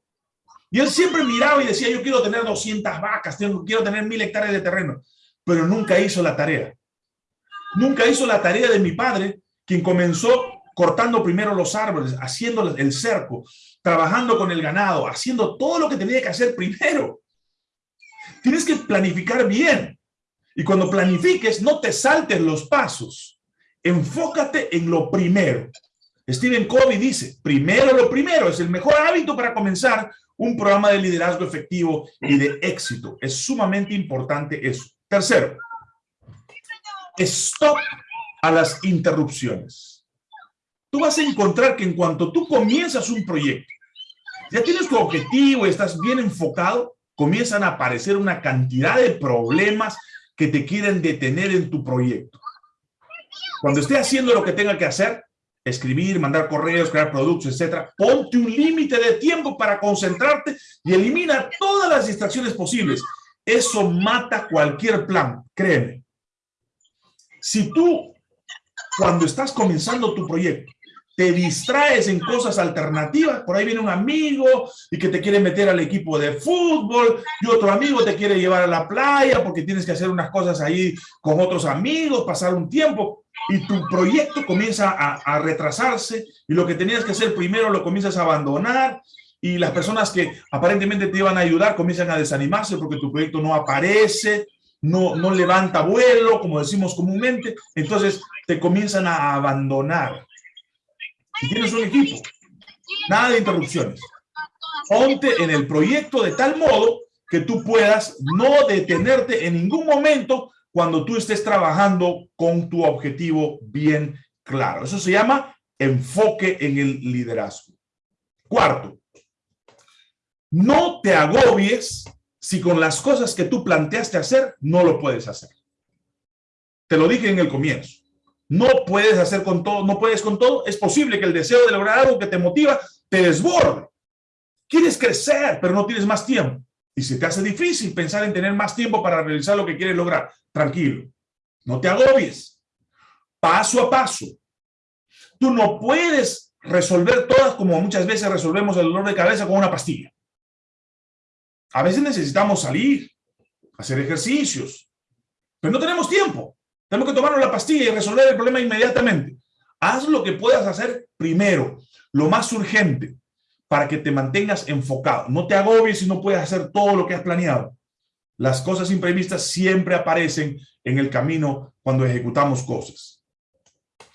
Y él siempre miraba y decía, yo quiero tener 200 vacas, quiero tener mil hectáreas de terreno, pero nunca hizo la tarea. Nunca hizo la tarea de mi padre, quien comenzó cortando primero los árboles, haciendo el cerco, trabajando con el ganado, haciendo todo lo que tenía que hacer primero. Tienes que planificar bien. Y cuando planifiques, no te saltes los pasos. Enfócate en lo primero. Stephen Covey dice, primero lo primero, es el mejor hábito para comenzar un programa de liderazgo efectivo y de éxito. Es sumamente importante eso. Tercero, stop a las interrupciones. Tú vas a encontrar que en cuanto tú comienzas un proyecto, ya tienes tu objetivo, estás bien enfocado, comienzan a aparecer una cantidad de problemas que te quieren detener en tu proyecto. Cuando esté haciendo lo que tenga que hacer, escribir, mandar correos, crear productos, etcétera, ponte un límite de tiempo para concentrarte y elimina todas las distracciones posibles. Eso mata cualquier plan, créeme. Si tú, cuando estás comenzando tu proyecto, te distraes en cosas alternativas, por ahí viene un amigo y que te quiere meter al equipo de fútbol y otro amigo te quiere llevar a la playa porque tienes que hacer unas cosas ahí con otros amigos, pasar un tiempo. Y tu proyecto comienza a, a retrasarse y lo que tenías que hacer primero lo comienzas a abandonar y las personas que aparentemente te iban a ayudar comienzan a desanimarse porque tu proyecto no aparece, no, no levanta vuelo, como decimos comúnmente, entonces te comienzan a abandonar. Si tienes un equipo, nada de interrupciones. Ponte en el proyecto de tal modo que tú puedas no detenerte en ningún momento cuando tú estés trabajando con tu objetivo bien claro. Eso se llama enfoque en el liderazgo. Cuarto, no te agobies si con las cosas que tú planteaste hacer no lo puedes hacer. Te lo dije en el comienzo. No puedes hacer con todo, no puedes con todo. Es posible que el deseo de lograr algo que te motiva te desborde. Quieres crecer, pero no tienes más tiempo. Y se te hace difícil pensar en tener más tiempo para realizar lo que quieres lograr. Tranquilo. No te agobies. Paso a paso. Tú no puedes resolver todas como muchas veces resolvemos el dolor de cabeza con una pastilla. A veces necesitamos salir, hacer ejercicios, pero no tenemos tiempo. Tenemos que tomarnos la pastilla y resolver el problema inmediatamente. Haz lo que puedas hacer primero, lo más urgente, para que te mantengas enfocado. No te agobies si no puedes hacer todo lo que has planeado. Las cosas imprevistas siempre aparecen en el camino cuando ejecutamos cosas.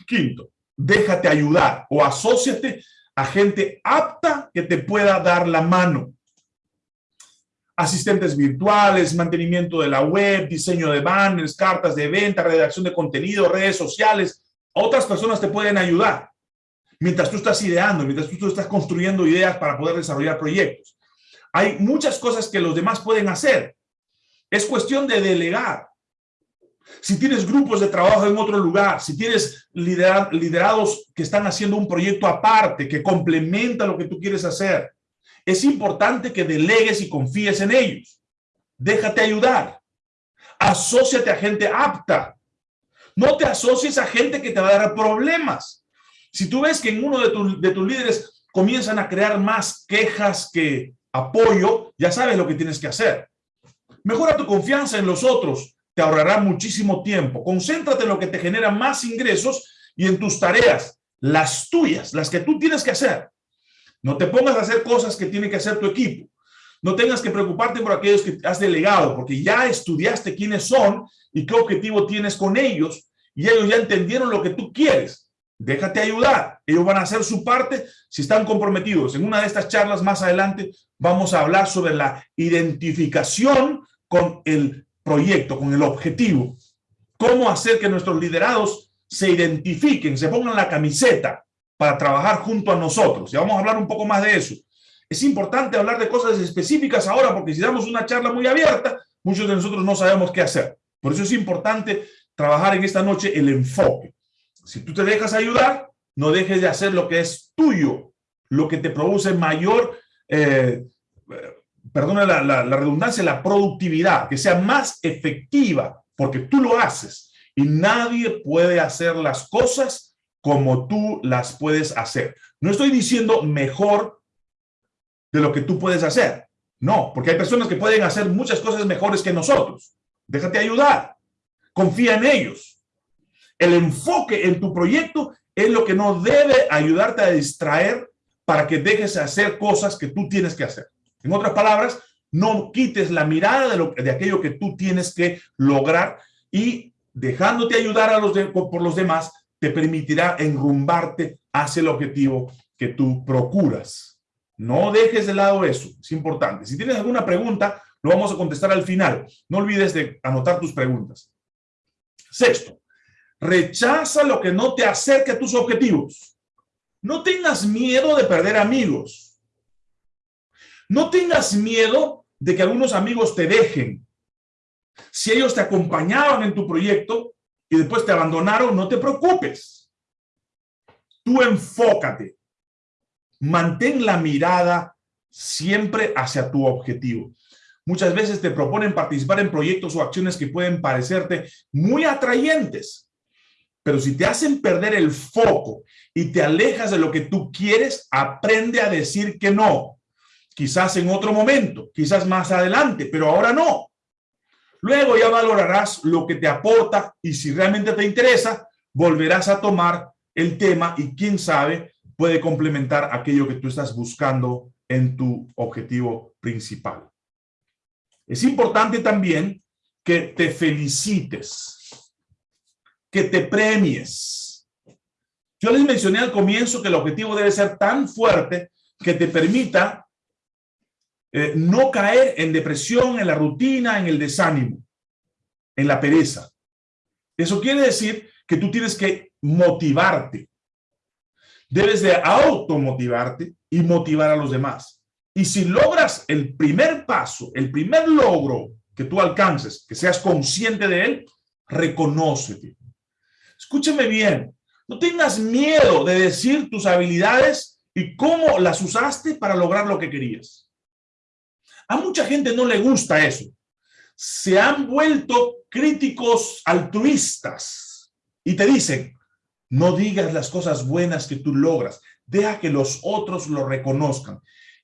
Quinto, déjate ayudar o asóciate a gente apta que te pueda dar la mano asistentes virtuales, mantenimiento de la web, diseño de banners, cartas de venta, redacción de contenido, redes sociales. Otras personas te pueden ayudar mientras tú estás ideando, mientras tú estás construyendo ideas para poder desarrollar proyectos. Hay muchas cosas que los demás pueden hacer. Es cuestión de delegar. Si tienes grupos de trabajo en otro lugar, si tienes liderados que están haciendo un proyecto aparte, que complementa lo que tú quieres hacer, es importante que delegues y confíes en ellos. Déjate ayudar. Asociate a gente apta. No te asocies a gente que te va a dar problemas. Si tú ves que en uno de, de tus líderes comienzan a crear más quejas que apoyo, ya sabes lo que tienes que hacer. Mejora tu confianza en los otros, te ahorrará muchísimo tiempo. Concéntrate en lo que te genera más ingresos y en tus tareas, las tuyas, las que tú tienes que hacer. No te pongas a hacer cosas que tiene que hacer tu equipo. No tengas que preocuparte por aquellos que has delegado, porque ya estudiaste quiénes son y qué objetivo tienes con ellos, y ellos ya entendieron lo que tú quieres. Déjate ayudar. Ellos van a hacer su parte si están comprometidos. En una de estas charlas más adelante vamos a hablar sobre la identificación con el proyecto, con el objetivo. Cómo hacer que nuestros liderados se identifiquen, se pongan la camiseta para trabajar junto a nosotros. Ya vamos a hablar un poco más de eso. Es importante hablar de cosas específicas ahora porque si damos una charla muy abierta, muchos de nosotros no sabemos qué hacer. Por eso es importante trabajar en esta noche el enfoque. Si tú te dejas ayudar, no dejes de hacer lo que es tuyo, lo que te produce mayor, eh, perdona la, la, redundancia, la productividad, que sea más efectiva, porque tú lo haces y nadie puede hacer las cosas como tú las puedes hacer. No estoy diciendo mejor de lo que tú puedes hacer. No, porque hay personas que pueden hacer muchas cosas mejores que nosotros. Déjate ayudar. Confía en ellos. El enfoque en tu proyecto es lo que no debe ayudarte a distraer para que dejes de hacer cosas que tú tienes que hacer. En otras palabras, no quites la mirada de, lo, de aquello que tú tienes que lograr y dejándote ayudar a los por los demás, te permitirá enrumbarte hacia el objetivo que tú procuras. No dejes de lado eso, es importante. Si tienes alguna pregunta, lo vamos a contestar al final. No olvides de anotar tus preguntas. Sexto, rechaza lo que no te acerque a tus objetivos. No tengas miedo de perder amigos. No tengas miedo de que algunos amigos te dejen. Si ellos te acompañaban en tu proyecto y después te abandonaron, no te preocupes. Tú enfócate. Mantén la mirada siempre hacia tu objetivo. Muchas veces te proponen participar en proyectos o acciones que pueden parecerte muy atrayentes, pero si te hacen perder el foco y te alejas de lo que tú quieres, aprende a decir que no. Quizás en otro momento, quizás más adelante, pero ahora no. Luego ya valorarás lo que te aporta y si realmente te interesa, volverás a tomar el tema y quién sabe puede complementar aquello que tú estás buscando en tu objetivo principal. Es importante también que te felicites, que te premies. Yo les mencioné al comienzo que el objetivo debe ser tan fuerte que te permita eh, no caer en depresión, en la rutina, en el desánimo, en la pereza. Eso quiere decir que tú tienes que motivarte. Debes de automotivarte y motivar a los demás. Y si logras el primer paso, el primer logro que tú alcances, que seas consciente de él, reconócete. Escúchame bien, no tengas miedo de decir tus habilidades y cómo las usaste para lograr lo que querías. A mucha gente no le gusta eso. Se han vuelto críticos altruistas y te dicen, no digas las cosas buenas que tú logras, deja que los otros lo reconozcan.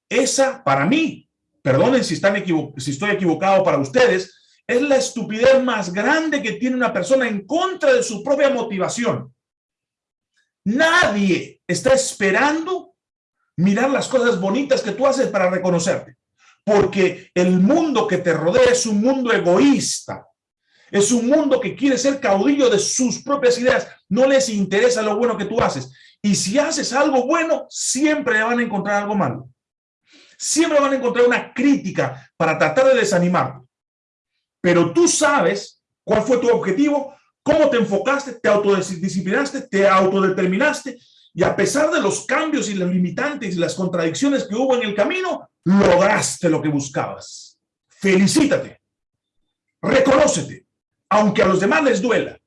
Esa, para mí, perdonen si, si estoy equivocado para ustedes, es la estupidez más grande que tiene una persona en contra de su propia motivación. Nadie está esperando mirar las cosas bonitas que tú haces para reconocerte, porque el mundo que te rodea es un mundo egoísta, es un mundo que quiere ser caudillo de sus propias ideas. No les interesa lo bueno que tú haces. Y si haces algo bueno, siempre van a encontrar algo malo. Siempre van a encontrar una crítica para tratar de desanimarte. Pero tú sabes cuál fue tu objetivo, cómo te enfocaste, te autodisciplinaste, te autodeterminaste y a pesar de los cambios y los limitantes y las contradicciones que hubo en el camino, lograste lo que buscabas. Felicítate. Reconócete aunque a los demás les duela,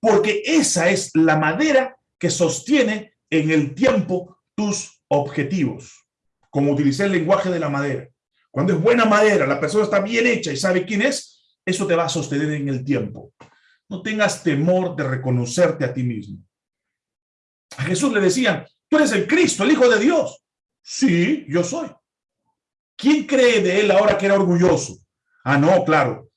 porque esa es la madera que sostiene en el tiempo tus objetivos, como utilicé el lenguaje de la madera. Cuando es buena madera, la persona está bien hecha y sabe quién es, eso te va a sostener en el tiempo. No tengas temor de reconocerte a ti mismo. A Jesús le decían, tú eres el Cristo, el Hijo de Dios. Sí, yo soy. ¿Quién cree de él ahora que era orgulloso? Ah, no, claro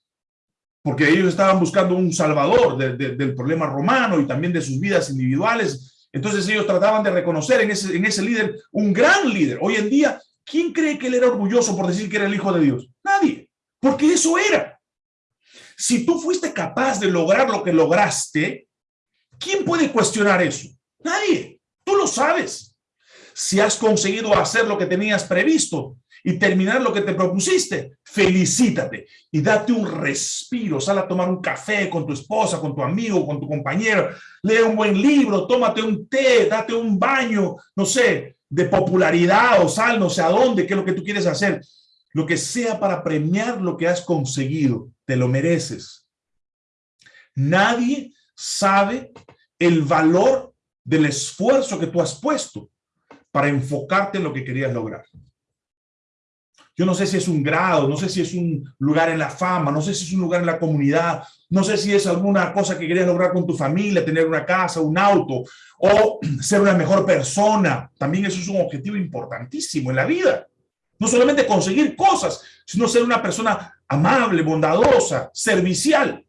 porque ellos estaban buscando un salvador del problema romano y también de sus vidas individuales. Entonces ellos trataban de reconocer en ese, en ese líder un gran líder. Hoy en día, ¿quién cree que él era orgulloso por decir que era el hijo de Dios? Nadie, porque eso era. Si tú fuiste capaz de lograr lo que lograste, ¿quién puede cuestionar eso? Nadie, tú lo sabes. Si has conseguido hacer lo que tenías previsto, y terminar lo que te propusiste, felicítate y date un respiro. Sal a tomar un café con tu esposa, con tu amigo, con tu compañero. Lee un buen libro, tómate un té, date un baño, no sé, de popularidad o sal, no sé a dónde, qué es lo que tú quieres hacer. Lo que sea para premiar lo que has conseguido, te lo mereces. Nadie sabe el valor del esfuerzo que tú has puesto para enfocarte en lo que querías lograr. Yo no sé si es un grado, no sé si es un lugar en la fama, no sé si es un lugar en la comunidad, no sé si es alguna cosa que querías lograr con tu familia, tener una casa, un auto, o (clears throat) ser una mejor persona. También eso es un objetivo importantísimo en la vida. No solamente conseguir cosas, sino ser una persona amable, bondadosa, servicial.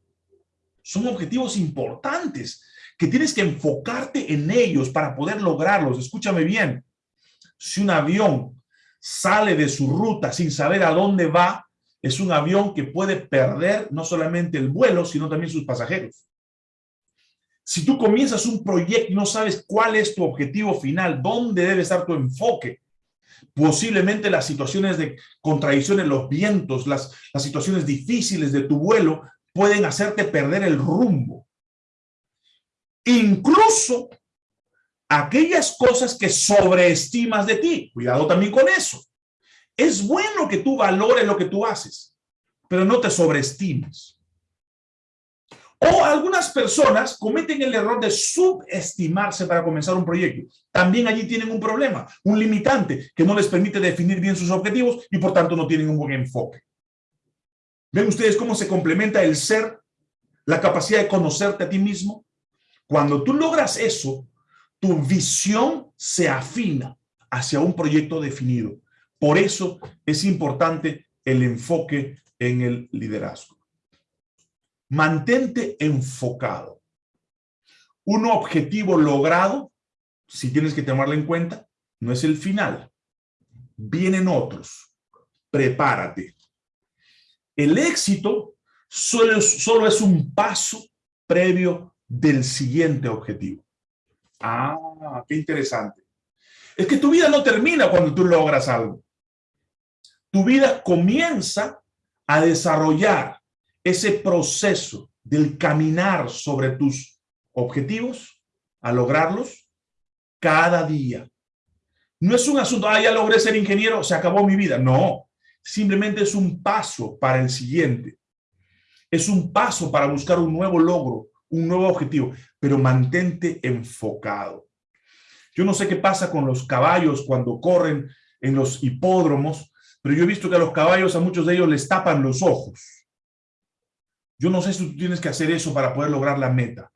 Son objetivos importantes que tienes que enfocarte en ellos para poder lograrlos. Escúchame bien. Si un avión sale de su ruta sin saber a dónde va, es un avión que puede perder no solamente el vuelo, sino también sus pasajeros. Si tú comienzas un proyecto y no sabes cuál es tu objetivo final, dónde debe estar tu enfoque, posiblemente las situaciones de contradicciones, los vientos, las, las situaciones difíciles de tu vuelo pueden hacerte perder el rumbo. Incluso aquellas cosas que sobreestimas de ti. Cuidado también con eso. Es bueno que tú valores lo que tú haces, pero no te sobreestimes. O algunas personas cometen el error de subestimarse para comenzar un proyecto. También allí tienen un problema, un limitante que no les permite definir bien sus objetivos y por tanto no tienen un buen enfoque. ¿Ven ustedes cómo se complementa el ser, la capacidad de conocerte a ti mismo? Cuando tú logras eso, tu visión se afina hacia un proyecto definido. Por eso es importante el enfoque en el liderazgo. Mantente enfocado. Un objetivo logrado, si tienes que tomarlo en cuenta, no es el final. Vienen otros. Prepárate. El éxito solo es, solo es un paso previo del siguiente objetivo. Ah, qué interesante. Es que tu vida no termina cuando tú logras algo. Tu vida comienza a desarrollar ese proceso del caminar sobre tus objetivos, a lograrlos cada día. No es un asunto, ah, ya logré ser ingeniero, se acabó mi vida. No, simplemente es un paso para el siguiente. Es un paso para buscar un nuevo logro, un nuevo objetivo, pero mantente enfocado. Yo no sé qué pasa con los caballos cuando corren en los hipódromos, pero yo he visto que a los caballos, a muchos de ellos les tapan los ojos. Yo no sé si tú tienes que hacer eso para poder lograr la meta.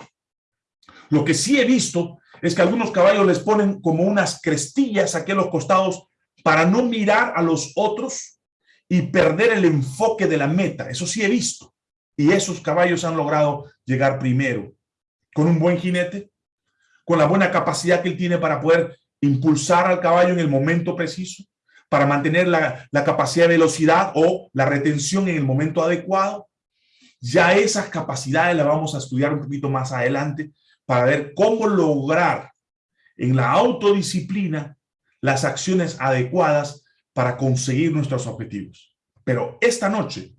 Lo que sí he visto es que algunos caballos les ponen como unas crestillas aquí a los costados para no mirar a los otros y perder el enfoque de la meta. Eso sí he visto. Y esos caballos han logrado llegar primero. Con un buen jinete, con la buena capacidad que él tiene para poder impulsar al caballo en el momento preciso, para mantener la, la capacidad de velocidad o la retención en el momento adecuado, ya esas capacidades las vamos a estudiar un poquito más adelante para ver cómo lograr en la autodisciplina las acciones adecuadas para conseguir nuestros objetivos. Pero esta noche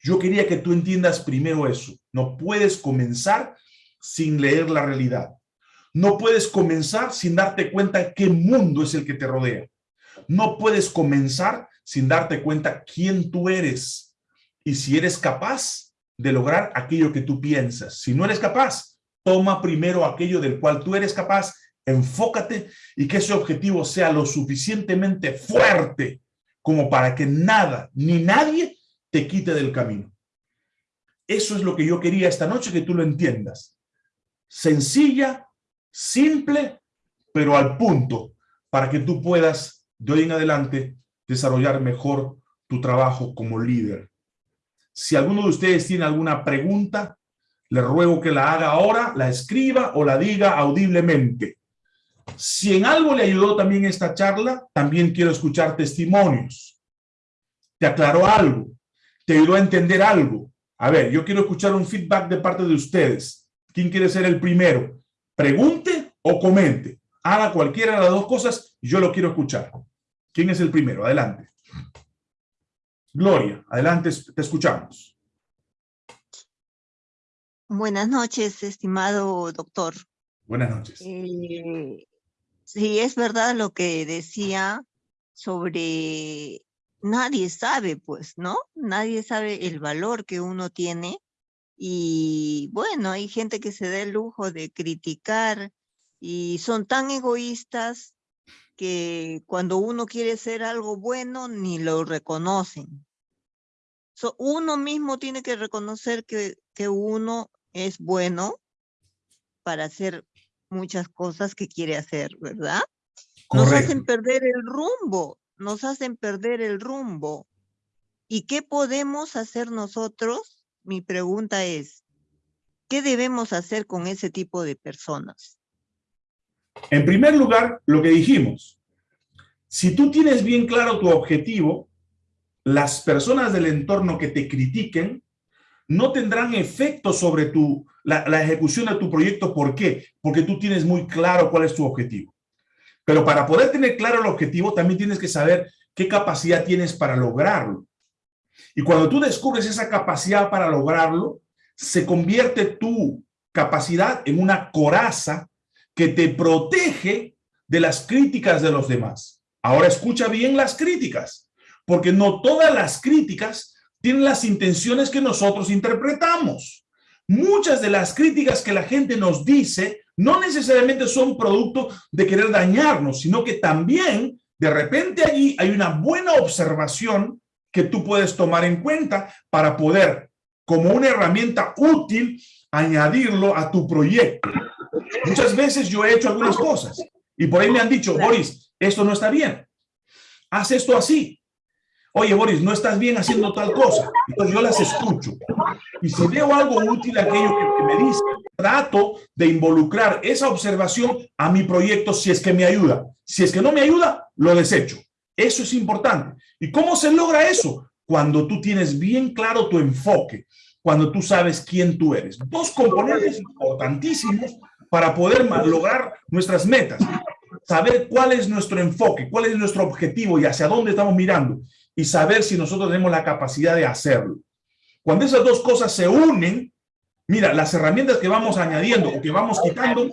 yo quería que tú entiendas primero eso. No puedes comenzar sin leer la realidad. No puedes comenzar sin darte cuenta qué mundo es el que te rodea. No puedes comenzar sin darte cuenta quién tú eres. Y si eres capaz de lograr aquello que tú piensas. Si no eres capaz, toma primero aquello del cual tú eres capaz, enfócate y que ese objetivo sea lo suficientemente fuerte como para que nada ni nadie te quite del camino. Eso es lo que yo quería esta noche que tú lo entiendas. Sencilla, simple, pero al punto, para que tú puedas de hoy en adelante desarrollar mejor tu trabajo como líder. Si alguno de ustedes tiene alguna pregunta, le ruego que la haga ahora, la escriba o la diga audiblemente. Si en algo le ayudó también esta charla, también quiero escuchar testimonios. ¿Te aclaró algo? ¿Te ayudó a entender algo? A ver, yo quiero escuchar un feedback de parte de ustedes. ¿Quién quiere ser el primero? Pregunte o comente. Haga cualquiera de las dos cosas y yo lo quiero escuchar. ¿Quién es el primero? Adelante. Gloria, adelante, te escuchamos. Buenas noches, estimado doctor. Buenas noches. Eh, sí, es verdad lo que decía sobre nadie sabe, pues, ¿no? Nadie sabe el valor que uno tiene. Y bueno, hay gente que se da el lujo de criticar y son tan egoístas que cuando uno quiere hacer algo bueno, ni lo reconocen. So, uno mismo tiene que reconocer que, que uno es bueno para hacer muchas cosas que quiere hacer, ¿verdad? Nos hacen perder el rumbo, nos hacen perder el rumbo. ¿Y qué podemos hacer nosotros? Mi pregunta es, ¿qué debemos hacer con ese tipo de personas? En primer lugar, lo que dijimos, si tú tienes bien claro tu objetivo, las personas del entorno que te critiquen no tendrán efecto sobre tu, la, la ejecución de tu proyecto. ¿Por qué? Porque tú tienes muy claro cuál es tu objetivo. Pero para poder tener claro el objetivo, también tienes que saber qué capacidad tienes para lograrlo. Y cuando tú descubres esa capacidad para lograrlo, se convierte tu capacidad en una coraza que te protege de las críticas de los demás. Ahora escucha bien las críticas, porque no todas las críticas tienen las intenciones que nosotros interpretamos. Muchas de las críticas que la gente nos dice no necesariamente son producto de querer dañarnos, sino que también de repente allí hay una buena observación que tú puedes tomar en cuenta para poder, como una herramienta útil, añadirlo a tu proyecto. Muchas veces yo he hecho algunas cosas y por ahí me han dicho, Boris, esto no está bien. Haz esto así. Oye, Boris, no estás bien haciendo tal cosa. Entonces yo las escucho. Y si veo algo útil aquello que, me dice, trato de involucrar esa observación a mi proyecto si es que me ayuda. Si es que no me ayuda, lo desecho. Eso es importante. ¿Y cómo se logra eso? Cuando tú tienes bien claro tu enfoque, cuando tú sabes quién tú eres. Dos componentes importantísimos para poder lograr nuestras metas. Saber cuál es nuestro enfoque, cuál es nuestro objetivo y hacia dónde estamos mirando. Y saber si nosotros tenemos la capacidad de hacerlo. Cuando esas dos cosas se unen, mira, las herramientas que vamos añadiendo o que vamos quitando,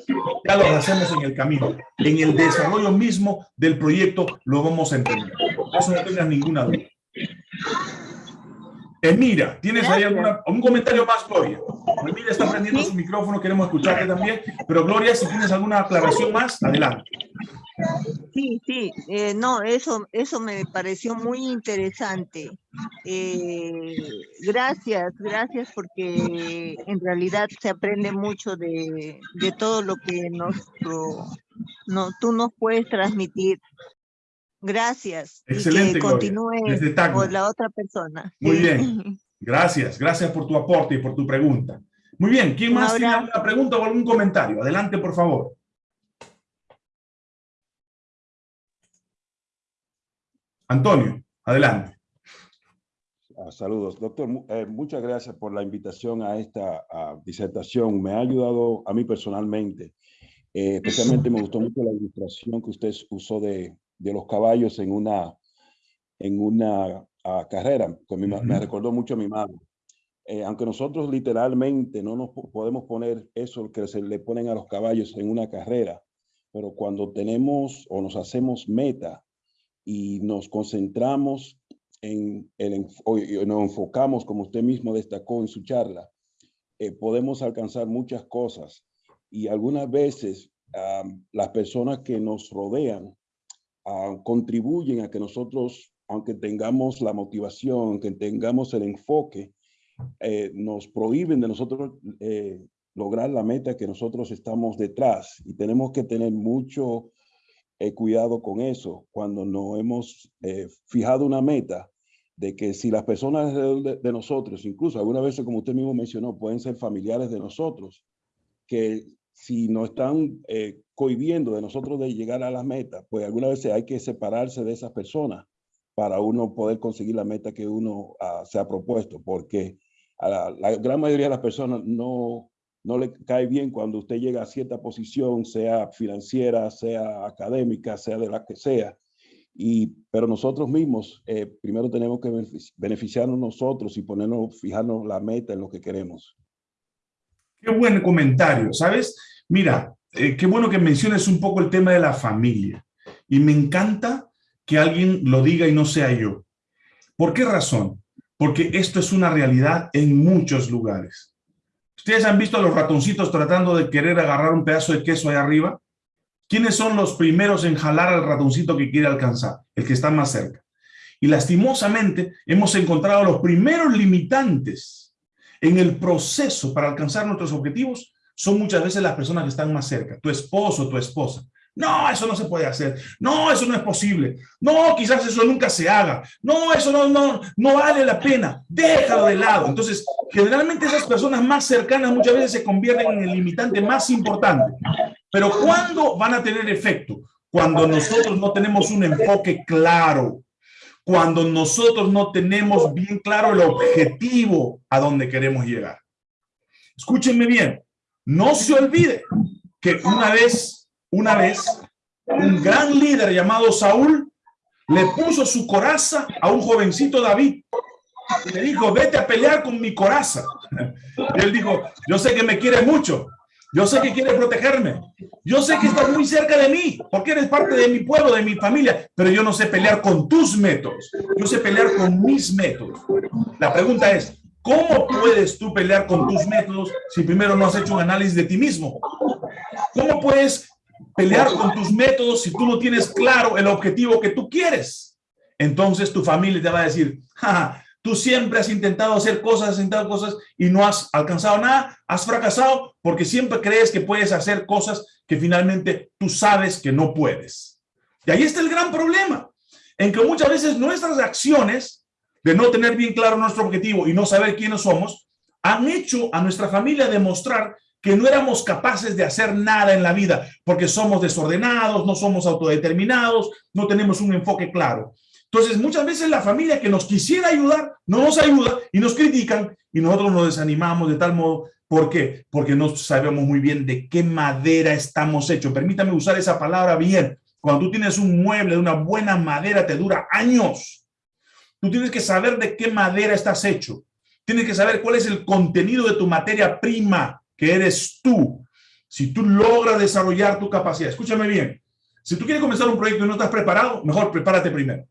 ya lo hacemos en el camino. En el desarrollo mismo del proyecto lo vamos a entender. Eso no tengas ninguna duda. Emira, ¿tienes ahí alguna, un comentario más, Gloria? Emira está prendiendo su micrófono, queremos escucharte también. Pero Gloria, si tienes alguna aclaración más, adelante. Sí, sí, eh, no, eso, eso me pareció muy interesante. Eh, gracias, gracias porque en realidad se aprende mucho de, de todo lo que nos, no, tú nos puedes transmitir. Gracias. Excelente, y que continúe por la otra persona. Muy bien. (laughs) Gracias, gracias por tu aporte y por tu pregunta. Muy bien, ¿quién más tiene alguna pregunta o algún comentario? Adelante, por favor. Antonio, adelante. Ah, saludos, doctor. Eh, muchas gracias por la invitación a esta disertación. Me ha ayudado a mí personalmente. Eh, especialmente me gustó mucho la ilustración que usted usó de, de los caballos en una, en una ah, carrera. Que me, recordó mucho a mi madre. Eh, aunque nosotros literalmente no nos podemos poner eso que se le ponen a los caballos en una carrera, pero cuando tenemos o nos hacemos meta y nos concentramos en el, o nos enfocamos, como usted mismo destacó en su charla, eh, podemos alcanzar muchas cosas. Y algunas veces las personas que nos rodean contribuyen a que nosotros, aunque tengamos la motivación, aunque tengamos el enfoque, eh, nos prohíben de nosotros eh, lograr la meta que nosotros estamos detrás. Y tenemos que tener mucho He cuidado con eso cuando no hemos eh, fijado una meta de que si las personas de, nosotros, incluso algunas veces como usted mismo mencionó, pueden ser familiares de nosotros, que si no están eh, cohibiendo de nosotros de llegar a las metas, pues algunas veces hay que separarse de esas personas para uno poder conseguir la meta que uno ah, se ha propuesto, porque a la, gran mayoría de las personas no, no le cae bien cuando usted llega a cierta posición, sea financiera, sea académica, sea de la que sea. Y, pero nosotros mismos, eh, primero tenemos que beneficiarnos nosotros y ponernos, fijarnos la meta en lo que queremos. Qué buen comentario, ¿sabes? Mira, eh, qué bueno que menciones un poco el tema de la familia. Y me encanta que alguien lo diga y no sea yo. ¿Por qué razón? Porque esto es una realidad en muchos lugares. ¿Ustedes han visto a los ratoncitos tratando de querer agarrar un pedazo de queso ahí arriba? ¿quiénes son los primeros en jalar al ratoncito que quiere alcanzar? El que está más cerca. Y lastimosamente hemos encontrado los primeros limitantes en el proceso para alcanzar nuestros objetivos son muchas veces las personas que están más cerca, tu esposo, tu esposa. No, eso no se puede hacer. No, eso no es posible. No, quizás eso nunca se haga. No, eso no, no, no vale la pena. Déjalo de lado. Entonces, generalmente esas personas más cercanas muchas veces se convierten en el limitante más importante. Pero ¿cuándo van a tener efecto? Cuando nosotros no tenemos un enfoque claro. Cuando nosotros no tenemos bien claro el objetivo a donde queremos llegar. Escúchenme bien. No se olvide que una vez, una vez, un gran líder llamado Saúl le puso su coraza a un jovencito David. Y le dijo, vete a pelear con mi coraza. (laughs) Y él dijo, yo sé que me quiere mucho. Yo sé que quiere protegerme. Yo sé que estás muy cerca de mí, porque eres parte de mi pueblo, de mi familia, pero yo no sé pelear con tus métodos. Yo sé pelear con mis métodos. La pregunta es, ¿Cómo puedes tú pelear con tus métodos si primero no has hecho un análisis de ti mismo? ¿Cómo puedes pelear con tus métodos si tú no tienes claro el objetivo que tú quieres? Entonces tu familia te va a decir, tú siempre has intentado hacer cosas, has intentado cosas y no has alcanzado nada, has fracasado porque siempre crees que puedes hacer cosas que finalmente tú sabes que no puedes. Y ahí está el gran problema, en que muchas veces nuestras acciones de no tener bien claro nuestro objetivo y no saber quiénes somos, han hecho a nuestra familia demostrar que no éramos capaces de hacer nada en la vida porque somos desordenados, no somos autodeterminados, no tenemos un enfoque claro. Entonces, muchas veces la familia que nos quisiera ayudar, no nos ayuda y nos critican y nosotros nos desanimamos de tal modo. ¿Por qué? Porque no sabemos muy bien de qué madera estamos hechos. Permítame usar esa palabra bien. Cuando tú tienes un mueble de una buena madera, te dura años. Tú tienes que saber de qué madera estás hecho. Tienes que saber cuál es el contenido de tu materia prima, que eres tú. Si tú logras desarrollar tu capacidad, escúchame bien, si tú quieres comenzar un proyecto y no estás preparado, mejor prepárate primero.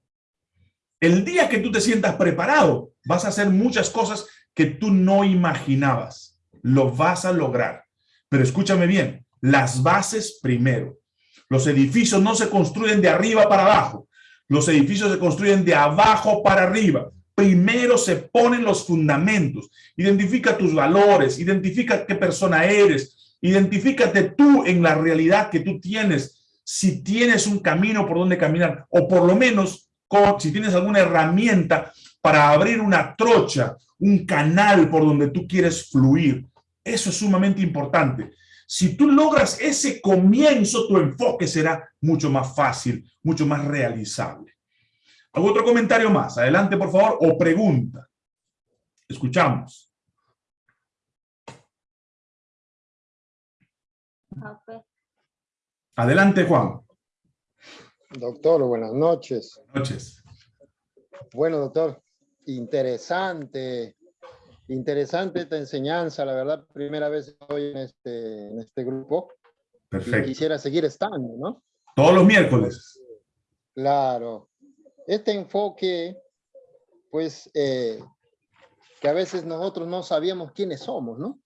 El día que tú te sientas preparado, vas a hacer muchas cosas que tú no imaginabas. Lo vas a lograr. Pero escúchame bien, las bases primero. Los edificios no se construyen de arriba para abajo. Los edificios se construyen de abajo para arriba. Primero se ponen los fundamentos. Identifica tus valores, identifica qué persona eres, identifícate tú en la realidad que tú tienes. Si tienes un camino por donde caminar, o por lo menos si tienes alguna herramienta para abrir una trocha, un canal por donde tú quieres fluir. Eso es sumamente importante. Si tú logras ese comienzo, tu enfoque será mucho más fácil, mucho más realizable. ¿Algún otro comentario más? Adelante, por favor, o pregunta. Escuchamos. Adelante, Juan. Doctor, buenas noches. Buenas noches. Bueno, doctor, interesante Interesante esta enseñanza, la verdad, primera vez estoy en este, en este grupo. Perfecto. quisiera seguir estando, ¿no? Todos los miércoles. Claro. Este enfoque, pues, eh, que a veces nosotros no sabíamos quiénes somos, ¿no?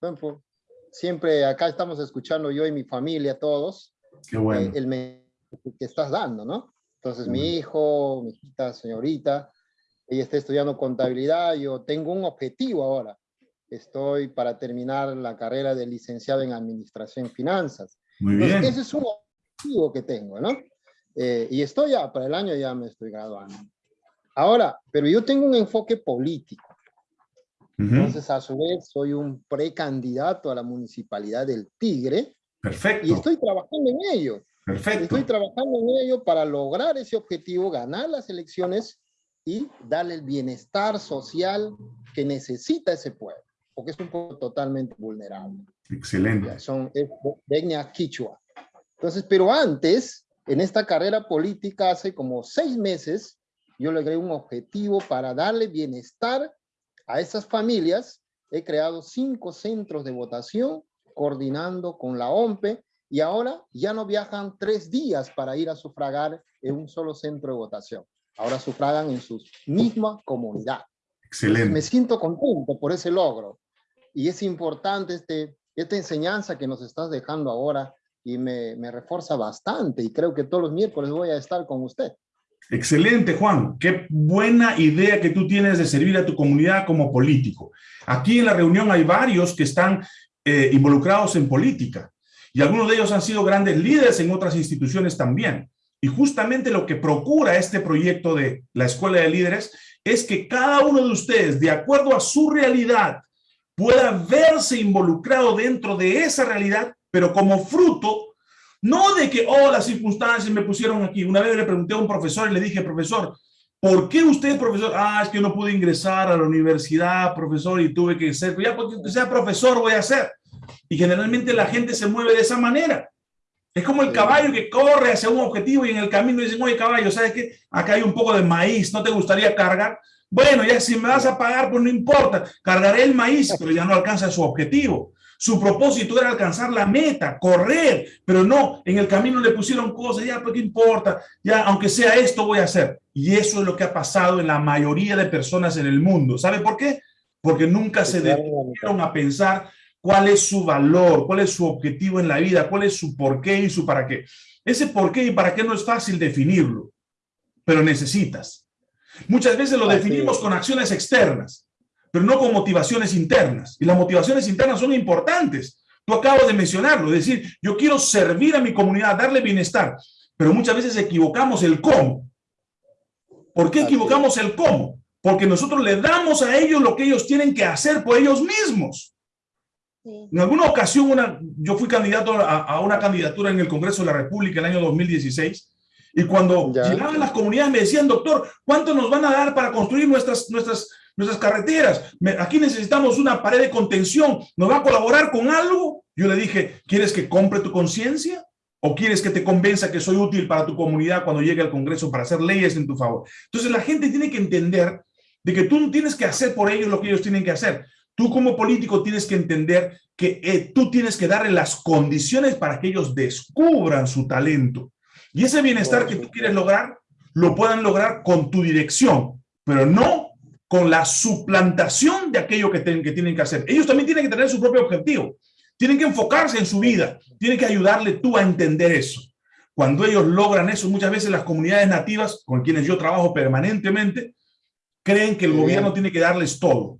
siempre acá estamos escuchando yo y mi familia, todos, Qué bueno. Eh, el que estás dando, ¿no? Entonces, mi hijo, mi hijita, señorita, ella está estudiando contabilidad, yo tengo un objetivo ahora. Estoy para terminar la carrera de licenciado en administración y finanzas. Muy bien. ese es un objetivo que tengo, ¿no? Eh, y estoy ya, para el año ya me estoy graduando. Ahora, pero yo tengo un enfoque político. Entonces, a su vez, soy un precandidato a la municipalidad del Tigre. Perfecto. Y estoy trabajando en ello. Perfecto. Estoy trabajando en ello para lograr ese objetivo, ganar las elecciones y darle el bienestar social que necesita ese pueblo, porque es un pueblo totalmente vulnerable. Excelente. Son etnia quichua. Entonces, pero antes, en esta carrera política, hace como seis meses, yo logré un objetivo para darle bienestar a esas familias. He creado cinco centros de votación, coordinando con la OMPE, y ahora ya no viajan tres días para ir a sufragar en un solo centro de votación ahora sufragan en su misma comunidad. Excelente. me siento contento por ese logro. Y es importante este, esta enseñanza que nos estás dejando ahora. y me, me refuerza bastante y creo que todos los miércoles voy a estar con usted. Excelente, Juan. Qué buena idea que tú tienes de servir a tu comunidad como político. Aquí en la reunión hay varios que están eh, involucrados en política y algunos de ellos han sido grandes líderes en otras instituciones también. Y justamente lo que procura este proyecto de la Escuela de Líderes es que cada uno de ustedes, de acuerdo a su realidad, pueda verse involucrado dentro de esa realidad, pero como fruto no de que, oh, las circunstancias me pusieron aquí. Una vez le pregunté a un profesor y le dije, profesor, ¿por qué usted, profesor? Ah, es que no pude ingresar a la universidad, profesor, y tuve que ser, ya porque sea profesor voy a ser. Y generalmente la gente se mueve de esa manera. Es como el caballo que corre hacia un objetivo y en el camino dicen, oye caballo, ¿sabes qué? Acá hay un poco de maíz, ¿no te gustaría cargar? Bueno, ya si me vas a pagar, pues no importa, cargaré el maíz, pero ya no alcanza su objetivo. Su propósito era alcanzar la meta, correr, pero no, en el camino le pusieron cosas, ya, pues qué importa, ya, aunque sea esto voy a hacer. Y eso es lo que ha pasado en la mayoría de personas en el mundo. ¿Sabe por qué? Porque nunca se detuvieron a pensar cuál es su valor, cuál es su objetivo en la vida, cuál es su por qué y su para qué. Ese por qué y para qué no es fácil definirlo, pero necesitas. Muchas veces lo definimos con acciones externas pero no con motivaciones internas. Y las motivaciones internas son importantes. Tú acabas de mencionarlo, es decir, yo quiero servir a mi comunidad, darle bienestar, pero muchas veces equivocamos el cómo. ¿Por qué equivocamos el cómo? Porque nosotros le damos a ellos lo que ellos tienen que hacer por ellos mismos. En alguna ocasión, una, yo fui candidato a, una candidatura en el Congreso de la República el año 2016, y cuando llegaban las comunidades me decían, doctor, ¿cuánto nos van a dar para construir nuestras, nuestras nuestras carreteras. Aquí necesitamos una pared de contención. ¿Nos va a colaborar con algo? Yo le dije, ¿quieres que compre tu conciencia? ¿O quieres que te convenza que soy útil para tu comunidad cuando llegue al Congreso para hacer leyes en tu favor? Entonces la gente tiene que entender de que tú no tienes que hacer por ellos lo que ellos tienen que hacer. Tú como político tienes que entender que eh, tú tienes que darle las condiciones para que ellos descubran su talento. Y ese bienestar que tú quieres lograr, lo puedan lograr con tu dirección, pero no con la suplantación de aquello que, que tienen que hacer. Ellos también tienen que tener su propio objetivo. Tienen que enfocarse en su vida. Tienen que ayudarle tú a entender eso. Cuando ellos logran eso, muchas veces las comunidades nativas, con quienes yo trabajo permanentemente, creen que el gobierno tiene que darles todo.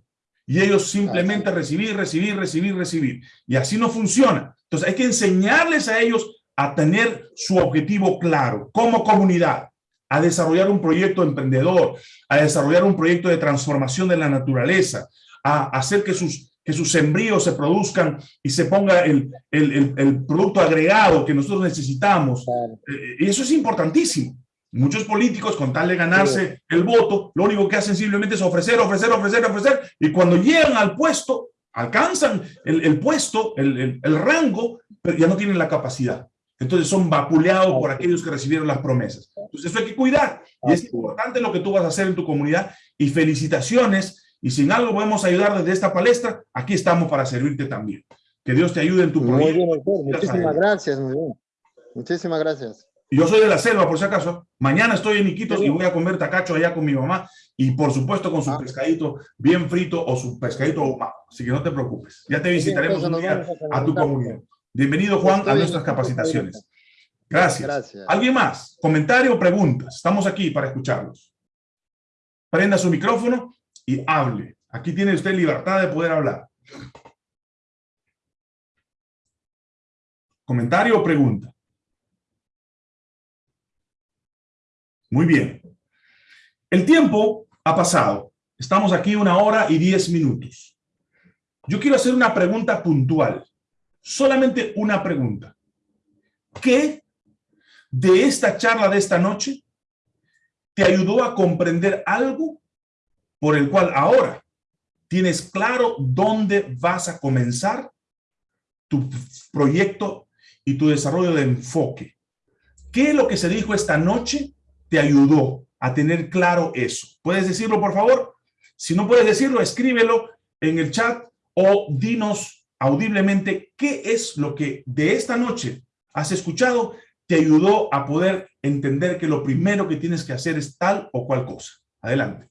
Y ellos simplemente recibir, recibir, recibir, recibir. Y así no funciona. Entonces hay que enseñarles a ellos a tener su objetivo claro como comunidad a desarrollar un proyecto emprendedor, a desarrollar un proyecto de transformación de la naturaleza, a hacer que sus, que sus sembríos se produzcan y se ponga el, el, el, producto agregado que nosotros necesitamos. Eh, y eso es importantísimo. Muchos políticos, con tal de ganarse el voto, lo único que hacen simplemente es ofrecer, ofrecer, ofrecer, ofrecer, y cuando llegan al puesto, alcanzan el, el puesto, el, el rango, pero ya no tienen la capacidad. Entonces son vapuleados por aquellos que recibieron las promesas. Entonces eso hay que cuidar. Y es importante lo que tú vas a hacer en tu comunidad. Y felicitaciones. Y si en algo podemos ayudar desde esta palestra, aquí estamos para servirte también. Que Dios te ayude en tu proyecto. Muchísimas gracias. Muchísimas gracias. Yo soy de la selva, por si acaso. Mañana estoy en Iquitos y voy a comer tacacho allá con mi mamá. Y por supuesto con su ah. pescadito bien frito o su pescadito ahumado. Así que no te preocupes. Ya te visitaremos un día a tu comunidad. Bienvenido, Juan, a nuestras capacitaciones. Gracias. ¿Alguien más? ¿Comentario o preguntas? Estamos aquí para escucharlos. Prenda su micrófono y hable. Aquí tiene usted libertad de poder hablar. ¿Comentario o pregunta? Muy bien. El tiempo ha pasado. Estamos aquí una hora y diez minutos. Yo quiero hacer una pregunta puntual solamente una pregunta. ¿Qué de esta charla de esta noche te ayudó a comprender algo por el cual ahora tienes claro dónde vas a comenzar tu proyecto y tu desarrollo de enfoque? ¿Qué es lo que se dijo esta noche te ayudó a tener claro eso? ¿Puedes decirlo, por favor? Si no puedes decirlo, escríbelo en el chat o dinos audiblemente qué es lo que de esta noche has escuchado te ayudó a poder entender que lo primero que tienes que hacer es tal o cual cosa. Adelante.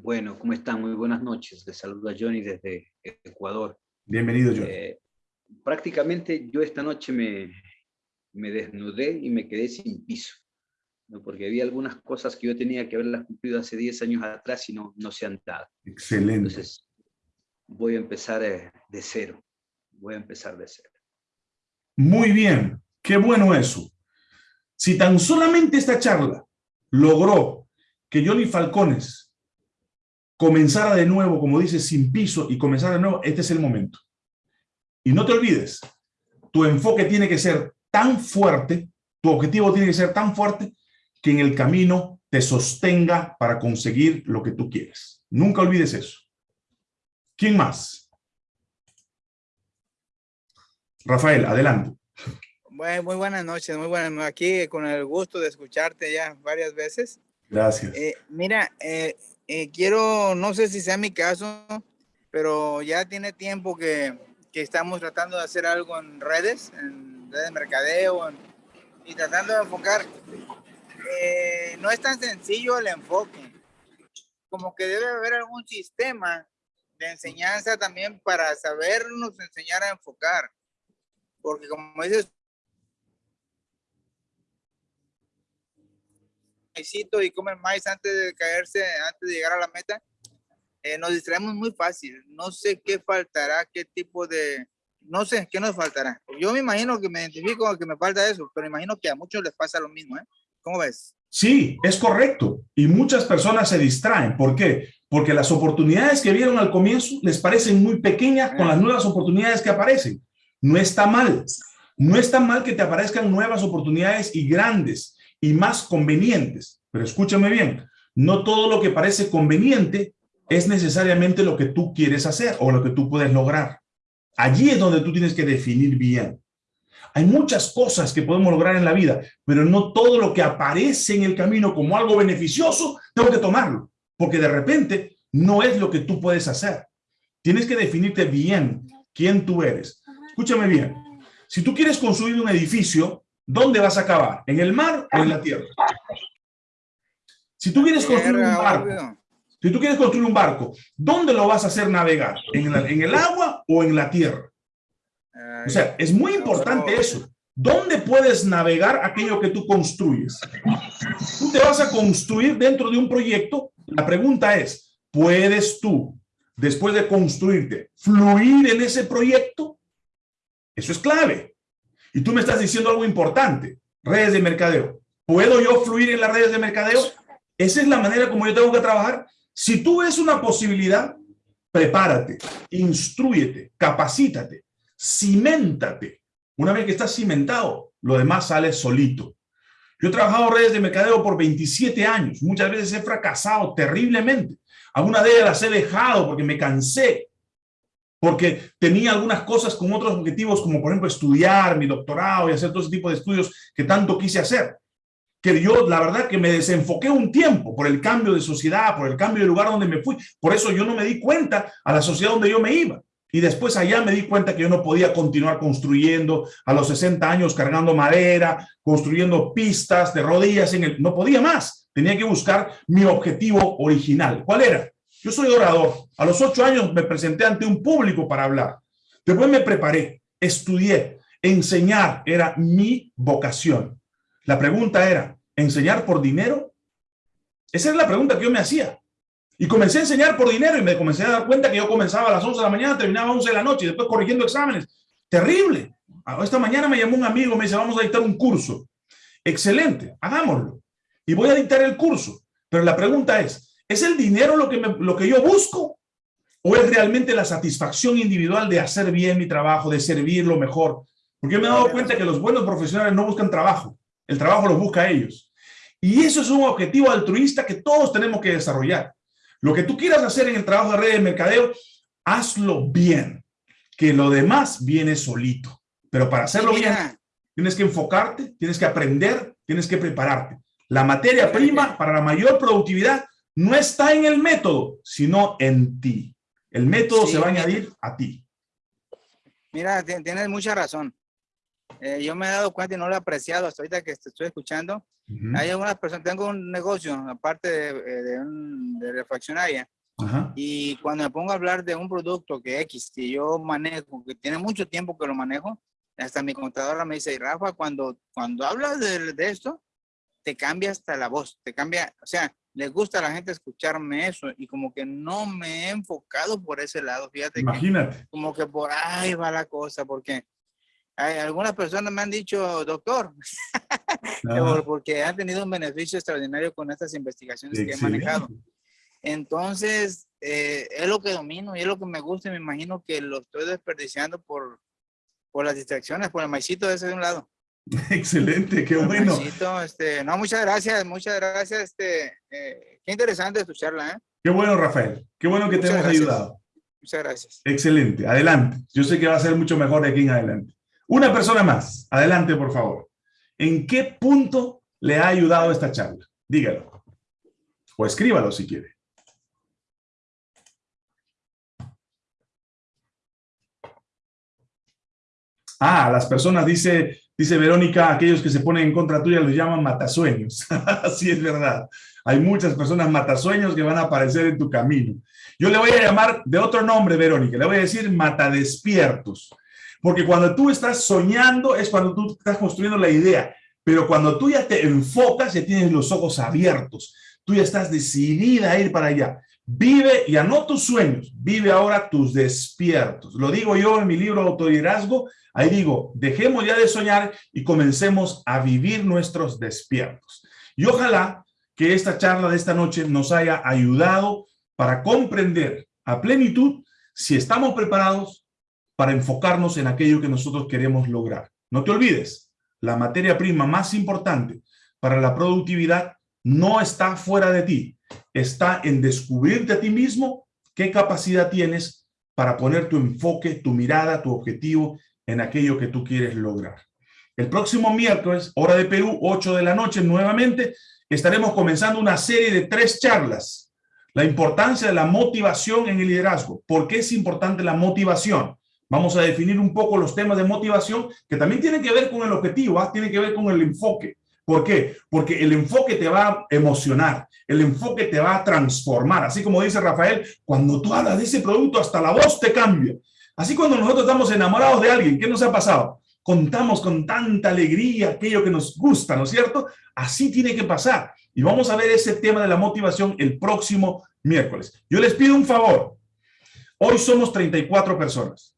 Bueno, ¿cómo están? Muy buenas noches. Les saluda Johnny desde Ecuador. Bienvenido, Johnny. Eh, prácticamente yo esta noche me, me desnudé y me quedé sin piso, ¿no? porque había algunas cosas que yo tenía que haberlas cumplido hace 10 años atrás y no, no se han dado. Excelente. Entonces, voy a empezar eh, de cero, voy a empezar de cero. Muy bien, qué bueno eso. Si tan solamente esta charla logró que Johnny Falcones comenzara de nuevo, como dice, sin piso y comenzara de nuevo, este es el momento. Y no te olvides, tu enfoque tiene que ser tan fuerte, tu objetivo tiene que ser tan fuerte que en el camino te sostenga para conseguir lo que tú quieres. Nunca olvides eso. ¿Quién más? Rafael, adelante. Muy buenas noches, muy buenas noches. Aquí con el gusto de escucharte ya varias veces. Gracias. Eh, mira, eh, eh, quiero, no sé si sea mi caso, pero ya tiene tiempo que, que estamos tratando de hacer algo en redes, en redes de mercadeo, y tratando de enfocar. Eh, no es tan sencillo el enfoque. Como que debe haber algún sistema de enseñanza también para sabernos enseñar a enfocar. Porque como dices, y comen maíz antes de caerse, antes de llegar a la meta, eh, nos distraemos muy fácil. No sé qué faltará, qué tipo de, no sé qué nos faltará. Yo me imagino que me identifico que me falta eso, pero imagino que a muchos les pasa lo mismo, ¿eh? ¿Cómo ves? Sí, es correcto. Y muchas personas se distraen. ¿Por qué? Porque las oportunidades que vieron al comienzo les parecen muy pequeñas con las nuevas oportunidades que aparecen. No está mal. No está mal que te aparezcan nuevas oportunidades y grandes y más convenientes. Pero escúchame bien, no todo lo que parece conveniente es necesariamente lo que tú quieres hacer o lo que tú puedes lograr. Allí es donde tú tienes que definir bien. Hay muchas cosas que podemos lograr en la vida, pero no todo lo que aparece en el camino como algo beneficioso, tengo que tomarlo, porque de repente no es lo que tú puedes hacer. Tienes que definirte bien quién tú eres. Escúchame bien. Si tú quieres construir un edificio, ¿dónde vas a acabar? ¿En el mar o en la tierra? Si tú quieres construir un barco. Si tú quieres construir un barco, ¿dónde lo vas a hacer navegar? ¿En, el agua o en la tierra? O sea, es muy importante eso. ¿Dónde puedes navegar aquello que tú construyes? Tú te vas a construir dentro de un proyecto. La pregunta es, ¿puedes tú, después de construirte, fluir en ese proyecto? Eso es clave. Y tú me estás diciendo algo importante, redes de mercadeo. ¿Puedo yo fluir en las redes de mercadeo? Esa es la manera como yo tengo que trabajar. Si tú ves una posibilidad, prepárate, instruyete, capacítate, ciméntate. Una vez que estás cimentado, lo demás sale solito. Yo he trabajado redes de mercadeo por 27 años. Muchas veces he fracasado terriblemente. Algunas de ellas las he dejado porque me cansé. Porque tenía algunas cosas con otros objetivos, como por ejemplo estudiar mi doctorado y hacer todo ese tipo de estudios que tanto quise hacer. Que yo, la verdad, que me desenfoqué un tiempo por el cambio de sociedad, por el cambio de lugar donde me fui. Por eso yo no me di cuenta a la sociedad donde yo me iba. Y después allá me di cuenta que yo no podía continuar construyendo a los 60 años cargando madera, construyendo pistas de rodillas en el... No podía más. Tenía que buscar mi objetivo original. ¿Cuál era? Yo soy orador. A los ocho años me presenté ante un público para hablar. Después me preparé, estudié. Enseñar era mi vocación. La pregunta era, ¿enseñar por dinero? Esa es la pregunta que yo me hacía. Y comencé a enseñar por dinero y me comencé a dar cuenta que yo comenzaba a las 11 de la mañana, terminaba a 11 de la noche y después corrigiendo exámenes. Terrible. Ah, Esta mañana me llamó un amigo, me dice, vamos a dictar un curso. Excelente, hagámoslo. Y voy a dictar el curso. Pero la pregunta es, ¿es el dinero lo que, lo que yo busco? ¿O es realmente la satisfacción individual de hacer bien mi trabajo, de servir lo mejor? Porque yo me he dado cuenta que los buenos profesionales no buscan trabajo. El trabajo los busca a ellos. Y eso es un objetivo altruista que todos tenemos que desarrollar. Lo que tú quieras hacer en el trabajo de red de mercadeo, hazlo bien. Que lo demás viene solito. Pero para hacerlo bien, tienes que enfocarte, tienes que aprender, tienes que prepararte. La materia prima para la mayor productividad no está en el método, sino en ti. El método Sí. se va a añadir a ti. Mira, ti- tienes mucha razón. Eh, yo me he dado cuenta y no lo he apreciado hasta ahorita que te estoy escuchando. Ujú. Hay algunas personas, tengo un negocio, aparte de, eh, de, un- de refaccionaria, Ajá. Y cuando me pongo a hablar de un producto que X, que yo manejo, que tiene mucho tiempo que lo manejo, hasta mi contadora me dice, Rafa, cuando, cuando hablas de, de esto, te cambia hasta la voz, te cambia, o sea, les gusta a la gente escucharme eso y como que no me he enfocado por ese lado, fíjate. Imagínate. Que, como que por ahí va la cosa, porque algunas personas me han dicho, doctor, (laughs) porque han tenido un beneficio extraordinario con estas investigaciones Excelente. que he manejado. Entonces, eh, es lo que domino y es lo que me gusta y me imagino que lo estoy desperdiciando por, por las distracciones, por el maicito ese de un lado. (laughs) Excelente, qué bueno. Maicito, este, no, muchas gracias, muchas gracias. Este, eh, qué interesante tu charla. ¿eh? Qué bueno, Rafael. Qué bueno que muchas te hemos gracias. ayudado. Muchas gracias. Excelente, adelante. Yo sé que va a ser mucho mejor de aquí en adelante. Una persona más, adelante, por favor. ¿En qué punto le ha ayudado esta charla? Dígalo. O escríbalo si quiere. Ah, las personas, dice, dice Verónica, aquellos que se ponen en contra tuya los llaman matasueños. (laughs) Así es verdad. Hay muchas personas matasueños que van a aparecer en tu camino. Yo le voy a llamar de otro nombre, Verónica, le voy a decir matadespiertos. Porque cuando tú estás soñando es cuando tú estás construyendo la idea. Pero cuando tú ya te enfocas, ya tienes los ojos abiertos. Tú ya estás decidida a ir para allá. Vive, ya no tus sueños, vive ahora tus despiertos. Lo digo yo en mi libro Autoliderazgo, ahí digo, dejemos ya de soñar y comencemos a vivir nuestros despiertos. Y ojalá que esta charla de esta noche nos haya ayudado para comprender a plenitud si estamos preparados para enfocarnos en aquello que nosotros queremos lograr. No te olvides, la materia prima más importante para la productividad no está fuera de ti, está en descubrirte a ti mismo qué capacidad tienes para poner tu enfoque, tu mirada, tu objetivo en aquello que tú quieres lograr. El próximo miércoles, hora de Perú, 8 de la noche, nuevamente, estaremos comenzando una serie de tres charlas. La importancia de la motivación en el liderazgo. ¿Por qué es importante la motivación? Vamos a definir un poco los temas de motivación que también tienen que ver con el objetivo, ¿ah? tienen que ver con el enfoque. ¿Por qué? Porque el enfoque te va a emocionar, el enfoque te va a transformar. Así como dice Rafael, cuando tú hablas de ese producto, hasta la voz te cambia. Así cuando nosotros estamos enamorados de alguien, ¿qué nos ha pasado? Contamos con tanta alegría aquello que nos gusta, ¿no es cierto? Así tiene que pasar. Y vamos a ver ese tema de la motivación el próximo miércoles. Yo les pido un favor. Hoy somos 34 personas.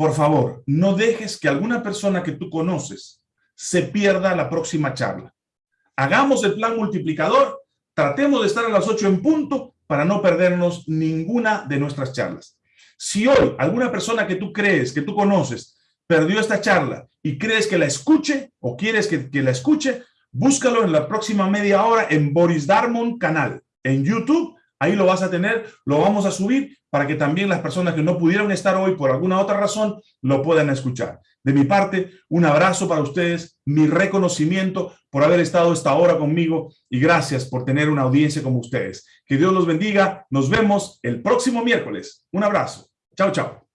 Por favor, no dejes que alguna persona que tú conoces se pierda la próxima charla. Hagamos el plan multiplicador, tratemos de estar a las 8 en punto para no perdernos ninguna de nuestras charlas. Si hoy alguna persona que tú crees, que tú conoces, perdió esta charla y crees que la escuche o quieres que, que la escuche, búscalo en la próxima media hora en Boris Darmon canal, en YouTube, ahí lo vas a tener, lo vamos a subir para que también las personas que no pudieron estar hoy por alguna otra razón lo puedan escuchar. De mi parte, un abrazo para ustedes, mi reconocimiento por haber estado esta hora conmigo y gracias por tener una audiencia como ustedes. Que Dios los bendiga. Nos vemos el próximo miércoles. Un abrazo. Chao, chao.